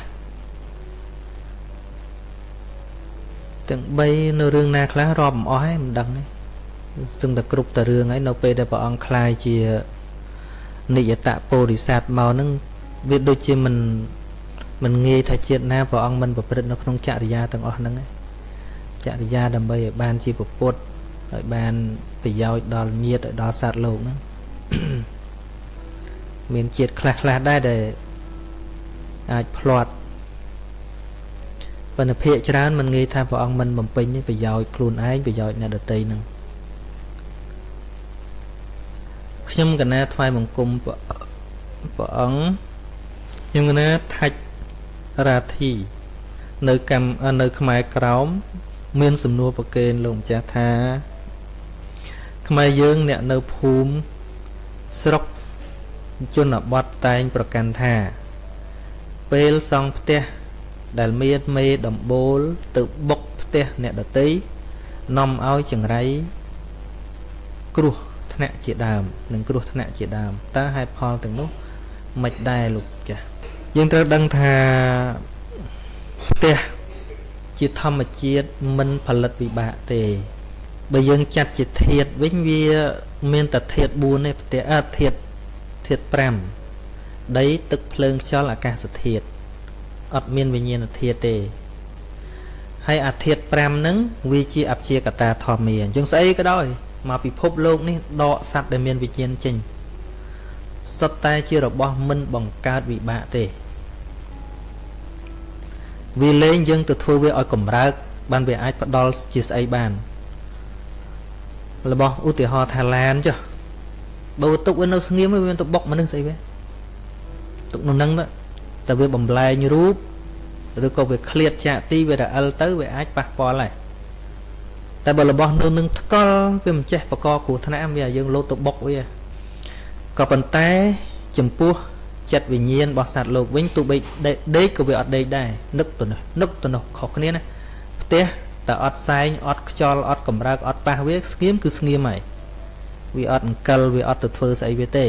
ទាំង3នៅរឿងណាខ្លះរាប់មិនអស់ហើយមិនដឹងទេសឹងតែគ្រប់តែរឿងហើយនៅពេលដែលព្រះអង្គខ្លាយជានិយតពោធិសត្វមកនឹងវាដូចជាមិនមិនងាយថាជាតិណាព្រះអង្គមិនប្រព្រឹត្តនៅក្នុងចរិយាទាំងអស់ហ្នឹងចរិយាដើម្បីឲ្យបានជាពុទ្ធឲ្យបានប្រយោជន៍ដល់ញាតិដល់សត្វលោកហ្នឹង មានជាតិខ្លះខ្លះដែរដែលអាចផ្្លាត់ប៉ុន្តែភាកច្រើនមិនងាយថាព្រះអង្គមិនបំពេញប្រយោជន៍ខ្លួនឯងប្រយោជន៍អ្នកដទៃហ្នឹងខ្ញុំកណាថ្វាយបង្គំព្រះអង្គខ្ញុំកណាថាច់រាធិនៅកម្មនៅខ្មែរក្រោម មាន សំណួរប្រកេនលោកម្ចាស់ថាខ្មែរយើងអ្នកនៅភូមិស្រុក ជនបទតែងប្រកាន់ថា ពេលសង់ផ្ទះដែលមានមេដំបូលទៅបុកផ្ទះអ្នកដតីនាំឲ្យចង្រៃគ្រោះថ្នាក់ជាដើមនិងគ្រោះថ្នាក់ជាដើមតើហេតុផលទាំងនោះមិនដែរលោកចាស់យើងត្រូវដឹងថាផ្ទះជាធម្មជាតិមិនផលិតវិបាកទេបើយើងចាត់ជាធាតវិញវា មានតែធាត4ទេផ្ទះអធាត ធាត5ដីទឹកភ្លើងខ្យល់អាកាសធាតុអត់មានវិញ្ញាណធាតុទេហើយអាធាតុ5ហ្នឹងវាជាអព្យាកតាធម្មាអញ្ចឹងស្អីក៏ដោយមកពិភពលោកនេះដកសัตว์ដែលមានវិញ្ញាណចេញសុទ្ធតែជារបស់មិនបង្កើតវិបាកទេវាលែងយើងទៅធ្វើវាឲ្យកម្រើកបានវាអាចផ្ដល់ជាស្អីបានរបស់ឧទាហរណ៍ថាឡានចុះ បើទុកវានៅស្ងៀមវាមានទៅបុកមនុស្សស្អីវាទុកនៅនឹងទៅតែវាបំលែងរូបឬក៏វាឃ្លាតចាកទីវារអិលទៅវាអាចប៉ះពាល់ដែរតែបើរបស់នៅនឹងថ្កល់វាមិនចេះបកកគ្រោះថ្នាក់វាយើងលោតទៅបុកវាក៏ប៉ុន្តែចំពោះចិត្តវិញ្ញាណរបស់សត្វលោកវិញទោះបីដេកក៏វាអត់ដេកដែរនឹកទៅនោះនឹកទៅនោះខុសគ្នាណាផ្ទះតែអត់សែងអត់ខ្យល់អត់កម្រើកអត់ប៉ះវាស្ងៀមគឺស្ងៀមហើយ វាអត់អង្កលវាអត់ទៅធ្វើស្អីវាទេ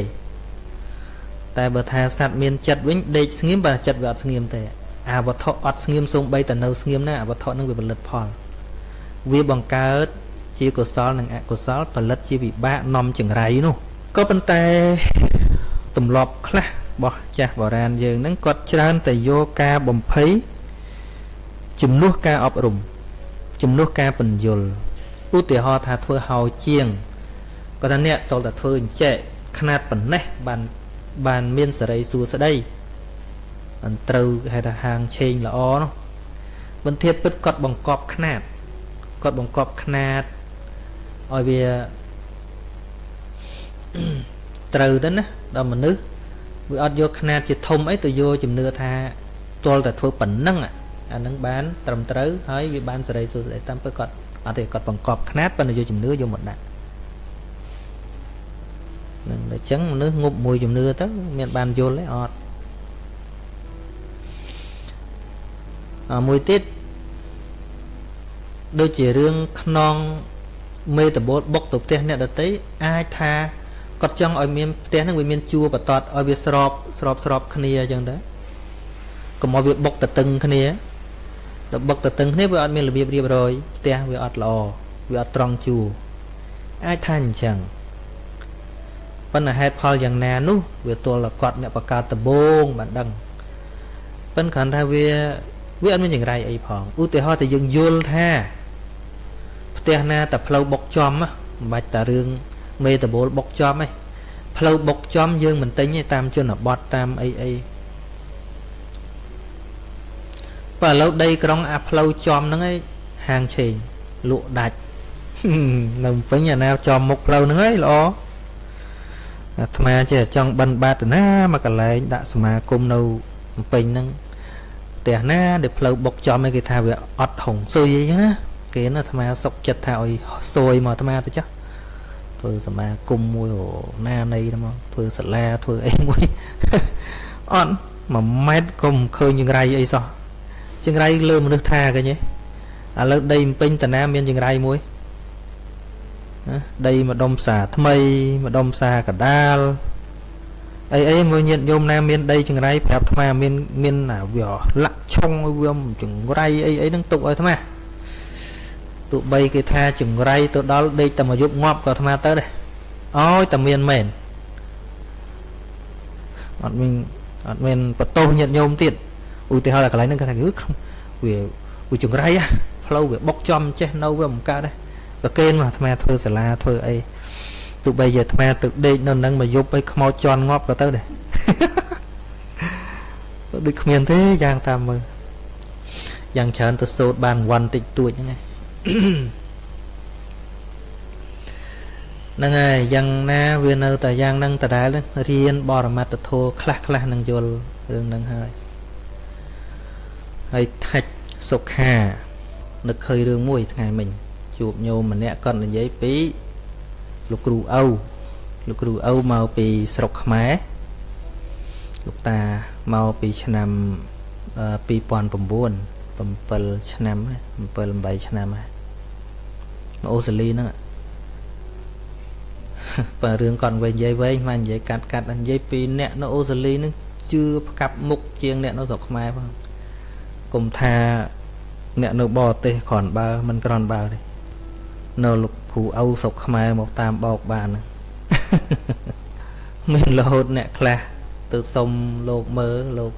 តែបើថាសត្វមានចិត្តវិញដេកស្ងៀមបើចិត្តវាអត់ស្ងៀមទេអាវត្ថុអត់ស្ងៀមសូម្បីតែនៅស្ងៀមណាអាវត្ថុនឹងវាផលិតផល វាបង្កើតជាកុសលនិងអកុសលផលិតជាវិបាកនាំចង្រៃនោះក៏ប៉ុន្តែទម្លាប់ខ្លះរបស់ចាស់បុរាណយើងហ្នឹងគាត់ច្រើនតែយកការបំភ័យជំនួសការអប់រំជំនួសការបញ្យលឧទាហរណ៍ថាធ្វើហោជាង គាត់ថាអ្នកតលតែធ្វើអញ្ចែកຂ្នាតប៉ុណ្ណេះបានបានមានសេរីសួស្តីអន្ត្រូវហៅថាហាងឆេងល្អនោះបន្ទាបពិតគាត់បង្កប់ຂ្នាតគាត់បង្កប់ຂ្នាតឲ្យវាត្រូវទៅណាដល់មនុស្សវាអត់យកຂ្នាតជាធំអីទៅយកជំនឿថាទាល់តែធ្វើប៉ុណ្ណឹងអានឹងបានត្រឹមត្រូវហើយវាបានសេរីសួស្តីតាមពិតគាត់អត់ទេគាត់បង្កប់ຂ្នាតប៉ុន្តែយកជំនឿយកមកដាក់ នឹងតែចឹងមនុស្សងប់មួយជំនឿទៅមានបានយល់ទេអត់អាមួយទៀតដូចជារឿងខ្នងមេតបូលបុកទៅផ្ទះអ្នកដតីអាចថាគាត់ចង់ឲ្យមានផ្ទះហ្នឹងវាមានជួរបតតឲ្យវាស្របស្របស្របគ្នាអញ្ចឹងទៅកុំឲ្យវាបុកតតឹងគ្នាដល់បុកតតឹងគ្នាវាអត់មានរបៀបរៀបរយផ្ទះវាអត់ល្អវាអត់ត្រង់ជួរអាចថាអញ្ចឹង ប៉ុន្តែហេតុផលយ៉ាងណានោះវាទល់តែគាត់អ្នកបង្កើតដំបងបានដឹងប៉ុន្តែគ្រាន់ថាវាវាអត់មានចង្រៃអីផងឧទាហរណ៍តែយើងយល់ថាផ្ទះណាតែផ្លូវបុកចំមិនបាច់តែរឿងមេតបូលបុកចំឯងផ្លូវបុកចំយើងមិនទិញទេតាមជនបទតាមអីអីបើឥឡូវដីក្រុងអាផ្លូវចំហ្នឹងឯងហាងឆេងលក់ដាច់នៅពេញអាណាចំមុខផ្លូវហ្នឹងឯងល្អ អាត្មាចេះចង់បិណ្ឌបាតណាមកកន្លែងដាក់សមាគមនៅពេញហ្នឹងផ្ទះណាដែលផ្លូវបុកចំឯគេថាវាអត់ហុងស៊ុយអីចឹងណាគេណាអាត្មាសុកចិត្តថាឲ្យស៊ុយមកអាត្មាទៅចាស់ធ្វើសមាគមមួយណានៃទៅមកធ្វើសាលាធ្វើអីមួយអត់1ម៉ែត្រក៏មិនឃើញចង្រៃអីសោះចង្រៃលើមនុស្សថាឃើញទេឥឡូវដីពេញតាណាមានចង្រៃមួយ ដីម្ដុំផ្សារថ្មីម្ដុំផ្សារកដាលអីអីមួយញាតញោមណាមានដីចង្រៃប្រាប់អាត្មាមានមានវាលាក់ឆុងវាចង្រៃអីអីហ្នឹងទុកឲ្យអាត្មាទោះបីគេថាចង្រៃទៅដល់ដេកតែមួយយប់ងាប់ក៏អាត្មាទៅដែរអោយតែមានមែនអត់មានអត់មានបន្ទោសញាតញោមទៀតឧទាហរណ៍កន្លែងហ្នឹងគេថាគឺវាវាចង្រៃផ្លូវវាបុកចំចេះនៅវាមិនកើតដែរ ប្រកេនមកអាត្មាធ្វើសាលាធ្វើអីទោះបីជាអាត្មាទៅដេកនៅនឹងមួយយប់អីខ្មោចជន់ងាប់ក៏ទៅដែរដូចគ្មានទេយ៉ាងតាមមើលយ៉ាងច្រើនទៅសូត្របានវ៉ាន់តិចតួចហ្នឹងឯងហ្នឹងហើយយ៉ាងណាវានៅតែយ៉ាងហ្នឹងដដែលរៀនបរមត្តធម៌ខ្លះខ្លះនឹងយល់រឿងហ្នឹងហើយហើយថាច់សុខានឹកឃើញរឿងមួយថ្ងៃមិញ ជួបញោមម្នាក់គាត់និយាយពីលោកគ្រូឪលោកគ្រូឪមកពីស្រុកខ្មែរលោកតាមកពីឆ្នាំ2009 7ឆ្នាំ7 8ឆ្នាំហើយមកអូស្ត្រាលីហ្នឹងបើរឿងគាត់វិញនិយាយវែងមកនិយាយកាត់កាត់និយាយពីអ្នកនៅអូស្ត្រាលីហ្នឹងជឿផ្កាប់មុខជាងអ្នកនៅស្រុកខ្មែរផងគុំថាអ្នកនៅបរទេសគ្រាន់បើមិនគ្រាន់បើទេ នៅលោកគ្រូឪស្រុកខ្មែរមកតាមបោកបានហ្នឹងមានរហូតអ្នកខ្លះទៅសុំលោកមើលលោក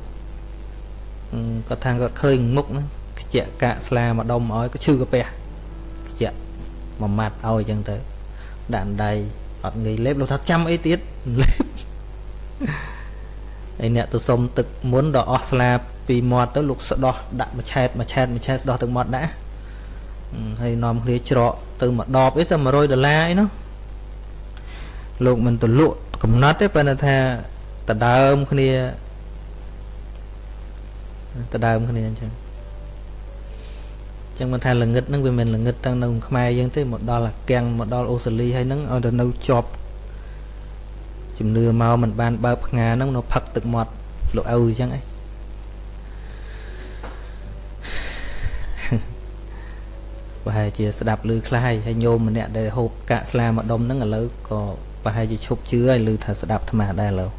គាត់ថាគាត់ឃើញមុខហ្នឹងខ្ជាក់កាកស្លាមកដុំឲ្យក៏ឈឺកាពះខ្ជាក់មួយម៉ាត់ឲ្យអញ្ចឹងទៅដាក់ដៃអត់ងាយលេបលោកថាចាំអីទៀតលេបហើយអ្នកទៅសុំទឹកមុនដល់អស់ស្លាពីមាត់ទៅលោកស្ដោះដាក់មួយឆែតមួយឆែតមួយឆែតស្ដោះទឹកមាត់ដាក់ហើយនាំគ្នាច្រក ទៅមួយដបអីសិ100ដុល្លារអីនោះលោកមិនទៅលក់កំណត់ទេប៉ុន្តែថាតដើមគ្នាដដើមគ្នាអញ្ចឹងចឹងមិនថាល្ងឹតហ្នឹងវាមិនល្ងឹតទាំងនៅខ្មែរយើងទេមកដល់អាកាំងមកដល់អូស្ត្រាលីហើយហ្នឹងឲ្យទៅនៅជាប់ជំនឿមកមិនបានបើកផ្ងាហ្នឹងនៅផឹកទឹកមាត់លោកឪអញ្ចឹងឯង ប្រហែលជាស្ដាប់ឮខ្លះហើយញោមម្នាក់ដែលហូបកាកស្លាមកដុំហ្នឹងឥឡូវក៏ប្រហែលជាឈប់ជឿហើយឮថាស្ដាប់អាត្មាដែរឥឡូវ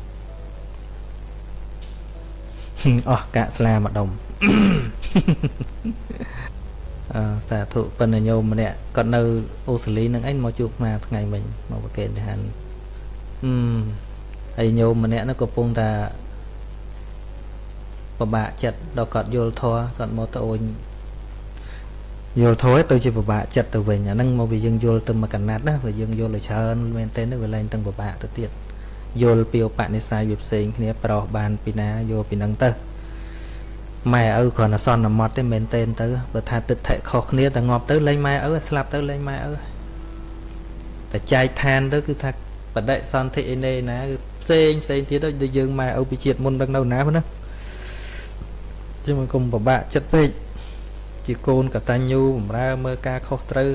អស់កាកស្លាមួយដុំអឺសាធុប៉ុន្តែញោមម្នាក់គាត់នៅអូស្ត្រាលីនឹងអីមកជួបមកថ្ងៃមិញមកប្រកេនឋានអឺហើយញោមម្នាក់នោះកំពុងតែពិបាកចិត្តដល់គាត់យល់ធัวគាត់មកទៅអូន យល់ធัวទៅជាពិបាកចិត្តទៅវិញអាហ្នឹងមកវាយើងយល់ទៅមកកណាត់ណាបើយើងយល់ឲ្យច្រើនមែនទែនវាលែងទាំងពិបាកទៅទៀតយល់ពីឧបនិស្ស័យវាផ្សេងគ្នាប្រោះបានពីណាយកពីនឹងទៅម៉ែឪគ្រាន់តែសន្មត់ទេមែនទេទៅបើថាទឹកថែខុសគ្នាតែងាប់ទៅលែងម៉ែឪស្លាប់ទៅលែងម៉ែឪតែចែកឋានទៅគឺថាបដិសន្ធិអីណេណាគឺផ្សេងផ្សេងទៀតដូចយើងម៉ែឪពីជាតិមុនដឹងនៅណាហ្នឹងជាមកគុំពិបាកចិត្តពេក ជាកូនកតញ្ញូបំរើមើលការខុសត្រូវ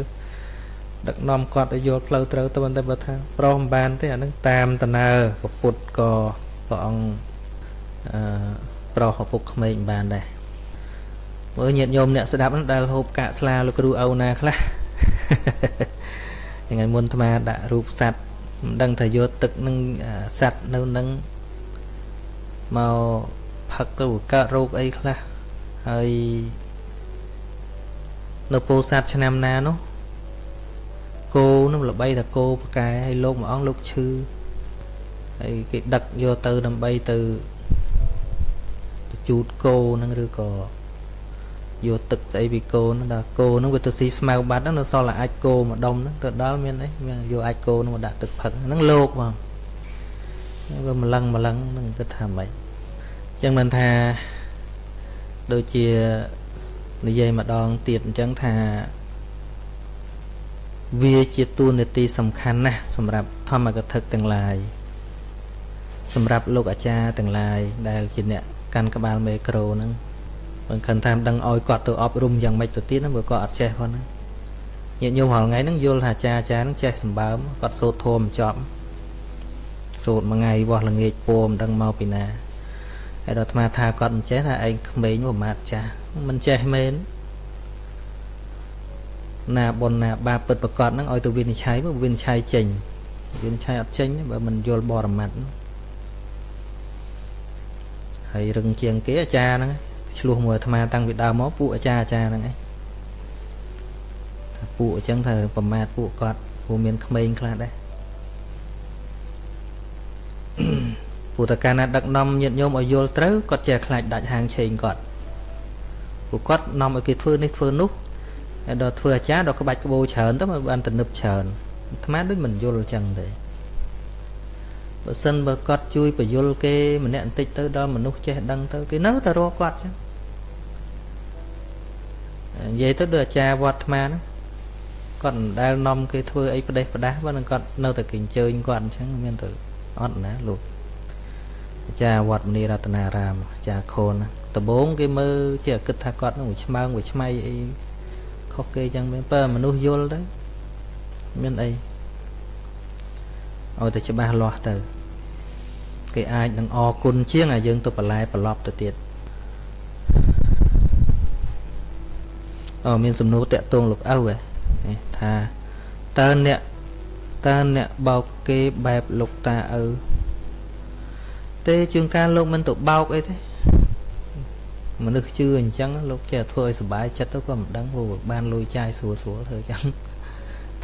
ដឹកនាំគាត់ឲ្យយល់ផ្លូវត្រូវទៅតែបើថាប្រុសមិនបានទេអានឹងតាមតណើពុទ្ធក៏ព្រះអង្គអឺប្រុសឪពុកក្មេងមិនបានដែរមើលញាតិញោមអ្នកស្ដាប់នោះដែលហូបកាកស្លាលោកគ្រូឪណាខ្លះថ្ងៃមុនអាត្មាដាក់រូបសัตว์មិនដឹងថាយកទឹកនឹងសัตว์នៅនឹងមកផឹកទៅកើតរោគអីខ្លះហើយ នៅពោធិ៍សាត់ឆ្នាំណានោះគោនឹងល្បីថាគោប្រកែហើយលោកមួយអង្គលោកឈឺហើយគេដឹកយកទៅដើម្បីទៅទៅជូតគោនឹងឬក៏យកទឹកស្អីពីគោនឹងដល់គោនឹងវាទៅស៊ីស្មៅបាត់ហ្នឹងនៅសល់តែអាចគោមួយដុំហ្នឹងទៅដល់មានអីយកអាចគោនឹងមកដាក់ទឹកផឹកហ្នឹងលោកបងវាម្លឹងម្លឹងនឹងគិតថាម៉េចអញ្ចឹងមិនថាដូចជា និយាយម្ដងទៀតអញ្ចឹងថាវាជាតួនាទីសំខាន់ណាស់សម្រាប់ធម្មកថាទាំងឡាយសម្រាប់លោកអាចារ្យទាំងឡាយដែលជាអ្នកកាន់ក្បាលមេក្រូហ្នឹងបើខិនថាមិនដឹងឲ្យគាត់ទៅអប់រំយ៉ាងម៉េចទៅទៀតហ្នឹងបើគាត់អត់ចេះផងហ្នឹងញាតិញោមរាល់ថ្ងៃហ្នឹងយល់ថាអាចារ្យអាចារ្យហ្នឹងចេះសម្បើមគាត់សូត្រធម៌មិនចប់សូត្រមួយថ្ងៃវាស់ល្ងាចពោមិនដឹងមកពីណាហើយដល់អាត្មាថាគាត់មិនចេះថាឯងក្មេងមួយម៉ាត់ចាស់ មិនចេះមែនណាបុណ្យណាបាបពិតប្រកបហ្នឹងឲ្យទៅវិនិច្ឆ័យមកវិនិច្ឆ័យចេញវិនិច្ឆ័យអត់ចេញបើមិនយល់បរមត្តហើយរឹងជាងគេអាចារ្យហ្នឹងឆ្លោះមួយអាត្មាតាំងពីដើមមកពួកអាចារ្យអាចារ្យហ្នឹងឯងពពួកអញ្ចឹងថាប្រមាថពួកគាត់ពួកមានក្មេងខ្លះដែរពួកតកាណាដឹកនាំញាតិញោមឲ្យយល់ត្រូវគាត់ចេះខ្លាចដាច់ហាងឆេងគាត់ ពួកគាត់នាំឲ្យគេធ្វើនេះធ្វើនោះហើយដល់ធ្វើអាចារ្យដល់ក្បាច់ក្បូរច្រើនទៅបានទំនឹបច្រើនអាត្មាដូចមិនយល់អញ្ចឹងទេបើសិនបើគាត់ជួយបញ្យលគេម្នាក់បន្តិចទៅដល់មនុស្សចេះដឹងទៅគេនៅតែរកគាត់អញ្ចឹងនិយាយទៅដូចអាចារ្យវត្តអាត្មាហ្នឹងគាត់មិនដែលនាំគេធ្វើអីផ្ដេសផ្ដាស់បើនឹងគាត់នៅតែគេអញ្ជើញគាត់អញ្ចឹងមានទៅអត់ណាលោកអាចារ្យវត្តមនីរតនារាមអាចារ្យខូន ដំបងគេមើលជាគិតថាគាត់នឹងឆ្មើងវាឆ្មៃអីខុសគេចឹងមានបើមនុស្សយល់ទៅមានអីឲ្យតែច្បាស់លាស់ទៅគេអាចនឹងអរគុណជាងឲ្យយើងទៅបន្លែប្រឡប់ទៅទៀតអូមានសំណួរតាក់ទងលោកឪហ៎នេះថាតើអ្នកតើអ្នកបោកគេបែបលោកតាឪទេជាងការលោកមិនទៅបោកអីទេ មនុស្សជឿអញ្ចឹងលោកចេះធ្វើឲ្យសុបាយចិត្តទៅក៏មិនដឹងព្រោះបានលុយចាយស្រួលស្រួលធ្វើអញ្ចឹង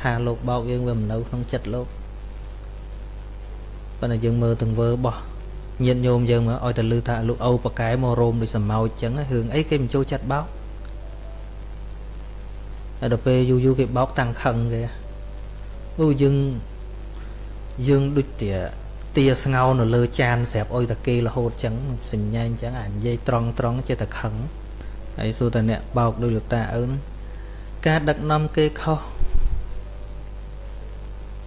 ថាលោកបោកយើងវាមិននៅក្នុងចិត្តលោកប៉ុន្តែយើងមើលទាំងវើបោះញាតញោមយើងមកឲ្យតែលឺថាលោកឪប៉កែមករោមដូចសម្ោចអញ្ចឹងរឿងអីគេមិនចូលចិត្តបោកហើយដល់ពេលយូរយូរគេបោកតាំងខឹងគេអូយើងយើងដូចជា ទាស្ងោនៅលើចានស្រាប់អុយតាគេរហូតចឹងសញ្ញាអញ្ចឹងអានិយាយត្រង់ត្រង់ចេះតែខឹងហើយសួរតាអ្នកបោកដោយលោកតាឪហ្នឹងការដឹកនាំគេខុស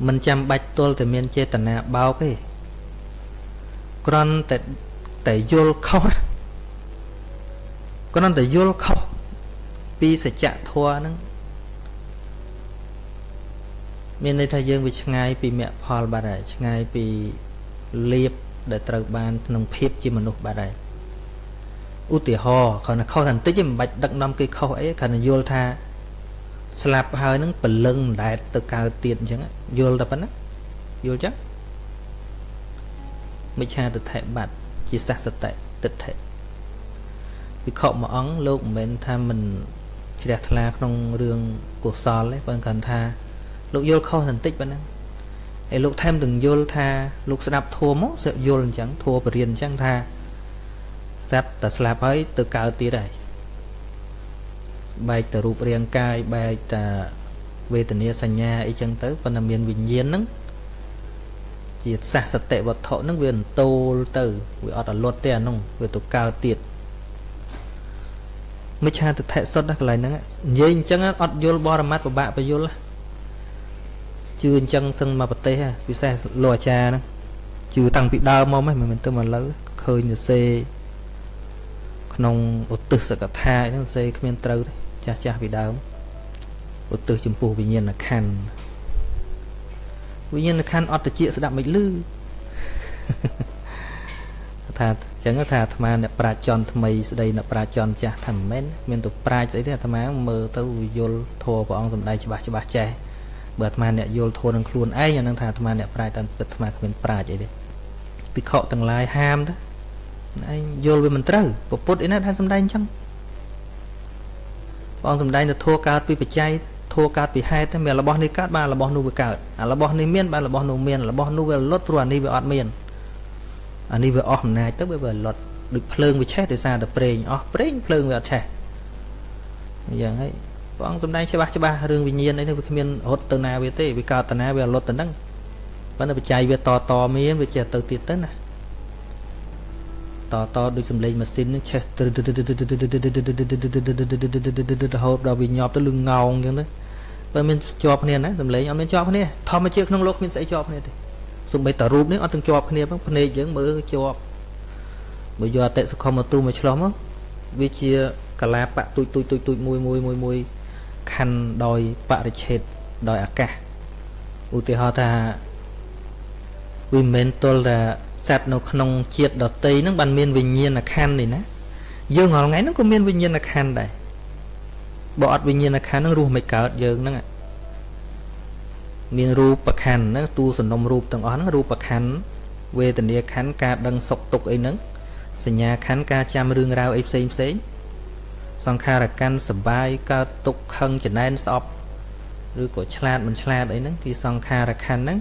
មិនចាំបាច់ទល់តែមានចេតនាបោកទេគ្រាន់តែតែយល់ខុសគ្រាន់តែយល់ខុសពីសច្ចធម៌ហ្នឹងមានន័យថាយើងវាឆ្ងាយពីមគ្គផលបាត់ហើយឆ្ងាយពី លៀបដែលត្រូវបានក្នុងភាពជាមនុស្សបាត់ហើយឧទាហរណ៍គ្រាន់តែខុសតែបន្តិចមិនបាច់ដឹកនាំគេខុសអីគ្រាន់តែយល់ថាស្លាប់ហើយនឹងព្រលឹងមិនដែលទៅកើតទៀតអញ្ចឹងយល់តែប៉ុណ្ណាយល់ចឹងមិឆាទិដ្ឋិបាត់ជាសះសតិទិដ្ឋិវិខមួយអង្គលោកមិនមែនថាមិនជ្រះថ្លាក្នុងរឿងកុសលទេប៉ុន្តែគាត់ថាលោកយល់ខុសបន្តិចប៉ុណ្ណឹង ហើយលោកថែមទាំងយល់ថាលោកស្ដាប់ធัวមកយល់អញ្ចឹងធัวបរិញ្ញាអញ្ចឹងថាស្រាប់តែស្លាប់ហើយទៅកើតទៀតហើយបែកតែរូបរាងកាយបែកតែវេទនាសញ្ញាអីចឹងទៅប៉ុន្តែមានវិញ្ញាណហ្នឹងជាសះសតិវត្ថុហ្នឹងវាអន្ទោលទៅវាអត់អលត់ទេអានោះវាទៅកើតទៀតមិឆាទិដ្ឋិសុទ្ធណាកន្លែងហ្នឹងនិយាយអញ្ចឹងអត់យល់បរមត្តពិបាកបយល់ ជឿអញ្ចឹងសឹងមកប្រទេសពិសេសលោកអាចារ្យហ្នឹងជឿតាំងពីដើមមកមិនមែនទៅមកលើឃើញទៅសេក្នុងឧទ្ទិសកថាហ្នឹងសេគ្មានត្រូវទេចាស់ចាស់ពីដើមឧទ្ទិសចំពោះវិញ្ញាណខណ្ឌវិញ្ញាណខណ្ឌអត់តិចស្ដាប់មិនលឺថាអញ្ចឹងថាអាត្មាអ្នកប្រាជ្ញចន់ថ្មីស្ដីអ្នកប្រាជ្ញចន់ចាស់ថាមិនមែនមានទៅប្រាជ្ញស្អីទេអាត្មាមើលទៅយល់ធัวព្រះអង្គសំដែងច្បាស់ច្បាស់ចេះ បើអាត្មាអ្នកយល់ធម៌នឹងខ្លួនឯងអានឹងថាអាត្មាអ្នកប្រាជ្ញតើគិតអាត្មាគ្មានប្រាជ្ញអីទេភិក្ខុទាំងឡាយហាមទៅឯងយល់វាមិនត្រូវពពុទ្ធឯណាថាសំដែងអញ្ចឹងបងសំដែងទៅធัวកើតពីបច្ច័យធัวកើតពីហេតុតែមានរបស់នេះកើតបានរបស់នោះវាកើតអារបស់នេះមានបានរបស់នោះមានរបស់នោះវាលត់ព្រោះអានេះវាអត់មានអានេះវាអស់អំណាចទៅវាវាលត់ដូចភ្លើងវាឆេះដោយសារតែប្រេងអស់ប្រេងភ្លើងវាអត់ឆេះអញ្ចឹងហើយ ព្រះអង្គសំដែងច្បាស់ច្បាស់រឿងវិញ្ញាណអីនេះវាគ្មានរត់ទៅណាវាទេវាកើតណាវាលត់ទៅហ្នឹងប៉ុន្តែបច្ច័យវាតតមានវាចេះទៅទៀតទៅណាតតដូចសំឡេងម៉ាស៊ីននឹងឆេះរហូតដល់វាញាប់ទៅលឹងងោងអញ្ចឹងទៅបើមានជាប់គ្នាណាសំឡេងអត់មានជាប់គ្នាធម្មជាតិក្នុងលោកគ្មានស្អីជាប់គ្នាទេសូម្បីតែរូបនេះអត់ទាំងជាប់គ្នាផងភ្នែកយើងមើលជាប់បើយកអតិសុខមតូមកឆ្លោះមកវាជាកាឡាបៈទូចទូចទូចទូចមួយមួយមួយមួយ ខណ្ឌដោយបរិឆេទដោយអាកាសឧទាហរណ៍ថាវាមិនមែនទល់តែសត្វនៅក្នុងជាតិដតីហ្នឹងបានមានវិញ្ញាណខណ្ឌនេះណាយើងរាល់ថ្ងៃហ្នឹងក៏មានវិញ្ញាណខណ្ឌដែរបើអត់វិញ្ញាណខណ្ឌហ្នឹងរស់មិនកើតយើងហ្នឹងមានរូបខណ្ឌហ្នឹងតួសំណុំរូបទាំងអស់ហ្នឹងរូបខណ្ឌវេទនាខណ្ឌការដឹងសុខទុក្ខអីហ្នឹងសញ្ញាខណ្ឌការចាំរឿងរ៉ាវអីផ្សេងផ្សេង សង្ខារកាន់សបាយកើតទុក្ខខឹងចំណែនស្អប់ឬក៏ឆ្លាតមិនឆ្លាតអីហ្នឹងទីសង្ខារខណ្ឌហ្នឹង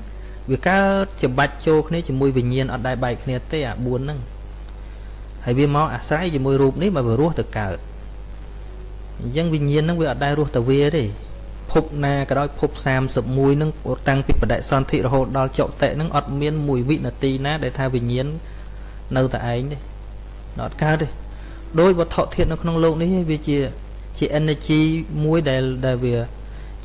វាកើតច្បាច់ចូលគ្នាជាមួយវិញ្ញាណអត់ដែលបែកគ្នាទេអា4ហ្នឹងហើយវាមកអាស្រ័យជាមួយរូបនេះបើវារស់ទៅកើតអញ្ចឹងវិញ្ញាណហ្នឹងវាអត់ដែលរស់ទៅវាទេភពណាក៏ដោយភព31ហ្នឹងតាំងពីបដិសន្ធិរហូតដល់ចុតិហ្នឹងអត់មានមួយវិនាទីណាដែលថាវិញ្ញាណនៅតែឯងទេអត់កើតទេ ដោយវត្ថុធាតុនៅក្នុងโลกនេះវាជាជា energy មួយដែលដែលវា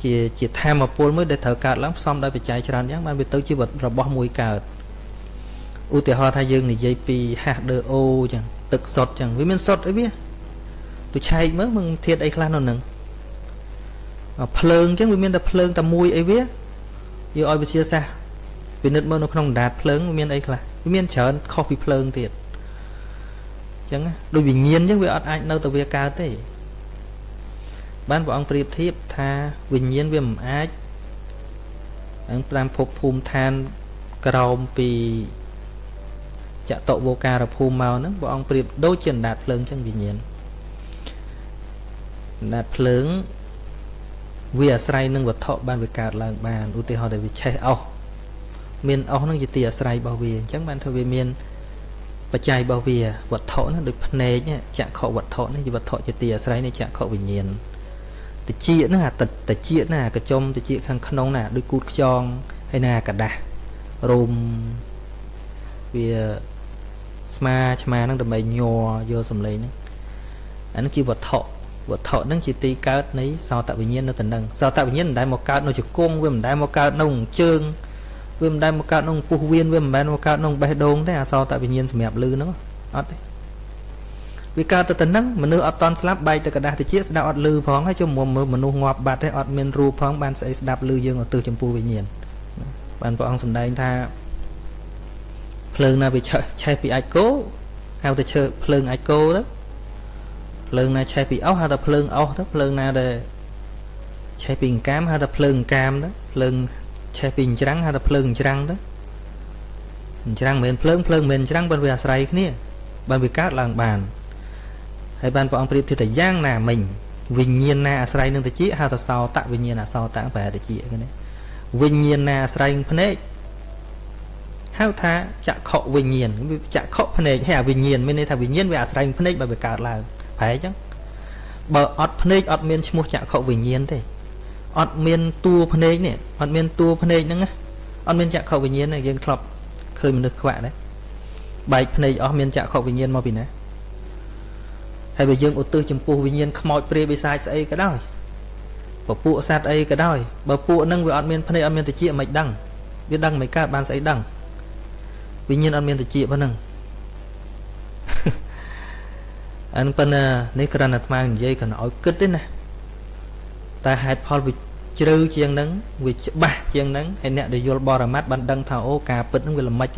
ជាជាធម៌ពលមួយដែលត្រូវកើតឡើងផ្សំដោយបច្ច័យច្រើនយ៉ាងបានវាទៅជារបស់មួយកើតឧទាហរណ៍ថាយើងនិយាយពី H2O ចឹងទឹកសុទ្ធចឹងវាមានសុទ្ធអីវាទៅឆែកមើលមិនធាតុអីខ្លះនៅនឹងភ្លើងចឹងវាមានតែភ្លើងតែមួយអីវាយកឲ្យវិទ្យាសាស្ត្រពិនិត្យមើលនៅក្នុងដណ្ដាតភ្លើងវាមានអីខ្លះវាមានច្រើនខុសពីភ្លើងទៀតអញ្ ចឹងដូចវិញ្ញាណអញ្ចឹងវាអត់អាចនៅតែវាកើតទេបានព្រះអង្គប្រៀបធៀបថាវិញ្ញាណវាមិនអាចអង្គតាមភពភូមិឋានក្រោមពីចតុវោការភូមិមកហ្នឹងព្រះអង្គប្រៀបដូចជាអណ្ដាតភ្លើងចឹងវិញ្ញាណអណ្ដាតភ្លើងវាអាស្រ័យនឹងវត្ថុបានវាកើតឡើងបានឧទាហរណ៍តែវាឆេះអស់មានអស់ហ្នឹងជាទីអាស្រ័យរបស់វាអញ្ចឹងបានធ្វើវាមាន បច្ច័យរបស់វាវត្ថុហ្នឹងដូចភ្នែកចក្ខុវត្ថុនេះជាវត្ថុជាទីអាស្រ័យនៃចក្ខុវិញ្ញាណតិចហ្នឹងអាតិចណាកញ្ចុំតិចខាងក្នុងណាដូចគូតខ្យងហើយណាกระដាស់រោមវាស្មាឆ្មាហ្នឹងដើម្បីញ័រយកសំឡេងហ្នឹងអានេះជាវត្ថុវត្ថុហ្នឹងជាទីកើតនៃសោតវិញ្ញាណនៅទៅនឹងសោតវិញ្ញាណមិនដែលមកកើតនៅជង្គង់វាមិនដែលមកកើតនៅជើង វាមិនដែលមកកើតក្នុងពុះវៀនវាមិនមែនមកកើតក្នុងបេះដូងទេអសរតវិញ្ញាណសម្រាប់លឺហ្នឹងអត់ទេវាកើតទៅទៅហ្នឹងមនុស្សអត់តន់ស្លាប់បែកទៅกระดาษតិចស្ដាប់អត់លឺផងហើយជុំមើលមនុស្សងាប់បាត់ទេអត់មានរូបផងបានស្អីស្ដាប់លឺយើងឧទ្ទិសចំពោះវិញ្ញាណបានព្រះអង្គសម្ដែងថាភ្លើងណាវាឆេះឆេះពីអាចគោហៅទៅឈើភ្លើងអាចគោទៅភ្លើងណាឆេះពីអោសហៅថាភ្លើងអោសទៅភ្លើងណាដែលឆេះពីអង្កាមហៅថាភ្លើងអង្កាមទៅភ្លើង ឆេះពីអញ្ច្រាំងហៅថាភ្លើងអញ្ច្រាំងទៅអញ្ច្រាំងមិនមែនភ្លើងភ្លើងមិនមែនអញ្ច្រាំងបើវាអាស្រ័យគ្នាបើវាកើតឡើងបានហើយបានព្រះអង្គប្រៀបធៀបថាយ៉ាងណាមិញវិញ្ញាណណាអាស្រ័យនឹងតិចហៅថាសោតវិញ្ញាណអសោតប្រែតិចគេណាវិញ្ញាណណាអាស្រ័យនឹងភ្នែកហៅថាចក្ខុវិញ្ញាណចក្ខុភ្នែកហើយអាវិញ្ញាណមានន័យថាវិញ្ញាណវាអាស្រ័យនឹងភ្នែកបើវាកើតឡើងប្រែអញ្ចឹងបើអត់ភ្នែកអត់មានឈ្មោះចក្ខុវិញ្ញាណទេ អត់មានតួភ្នែកនេះអត់មានតួភ្នែកហ្នឹងអត់មានចក្ខុវិញ្ញាណទេយើងធ្លាប់ឃើញមនុស្សខ្វាក់ដែរបែកភ្នែកអស់មានចក្ខុវិញ្ញាណមកពីណាហើយបើយើងឧទ្ទិសចំពោះវិញ្ញាណខ្មោចព្រាយបិសាចស្អីក៏ដោយពពួកសត្វអីក៏ដោយបើពួកហ្នឹងវាអត់មានភ្នែកអត់មានតិចមិនដឹងវាដឹងមិនកើតបានស្អីដឹងវិញ្ញាណអត់មានតិចប៉ុណ្ណឹងអានប៉ុន្តែនេះគ្រាន់តែអាត្មានិយាយគ្រាន់តែឲ្យគិតទេណា តែហេតុផលវាជ្រៅជាងហ្នឹងវាច្បាស់ជាងហ្នឹងហើយអ្នកដែលយល់បរមត្តបានដឹងថាអូការពិតហ្នឹងវាល្មិច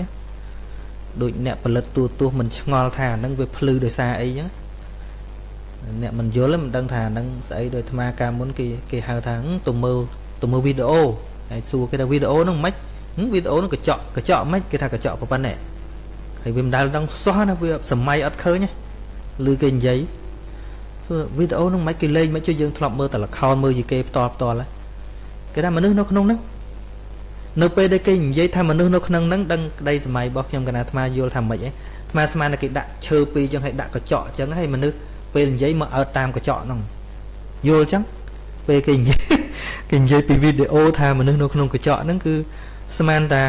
ដូចអ្នកផលិតទូទស្សន៍មិនឆ្ងល់ថាហ្នឹងវាភ្លឺដោយសារអីចឹងអ្នកមិនយល់មិនដឹងថាហ្នឹងស្អីដោយអាត្មាកាលមុនគេគេហៅថាទៅមើលទៅមើលវីដេអូហើយសួរគេថាវីដេអូហ្នឹងមិនវីដេអូហ្នឹងកញ្ចក់កញ្ចក់មិនគេថាកញ្ចក់ប៉ុណ្ណេះហើយវាមិនដែលដឹងសោះណាវាសម័យអត់ឃើញឮគេនិយាយ វីដេអូហ្នឹងមិនគេលេងមិនជួយយើងធ្លាប់មើលតែល្ខោនមើលជាគេផ្ទាល់ផ្ទាល់គេថាមនុស្សនៅក្នុងហ្នឹងនៅពេលដែលគេនិយាយថាមនុស្សនៅក្នុងហ្នឹងដឹងក្តីសម័យរបស់ខ្ញុំកណាអាត្មាយល់ថាម៉េចឯងអាត្មាស្មានតែគេដាក់ឈើពីរចឹងឲ្យដាក់កញ្ចក់ចឹងហើយមនុស្សពេលនិយាយមកអើតាមកញ្ចក់ហ្នឹងយល់ចឹងពេលគេនិយាយគេនិយាយពីវីដេអូថាមនុស្សនៅក្នុងកញ្ចក់ហ្នឹងគឺស្មានថា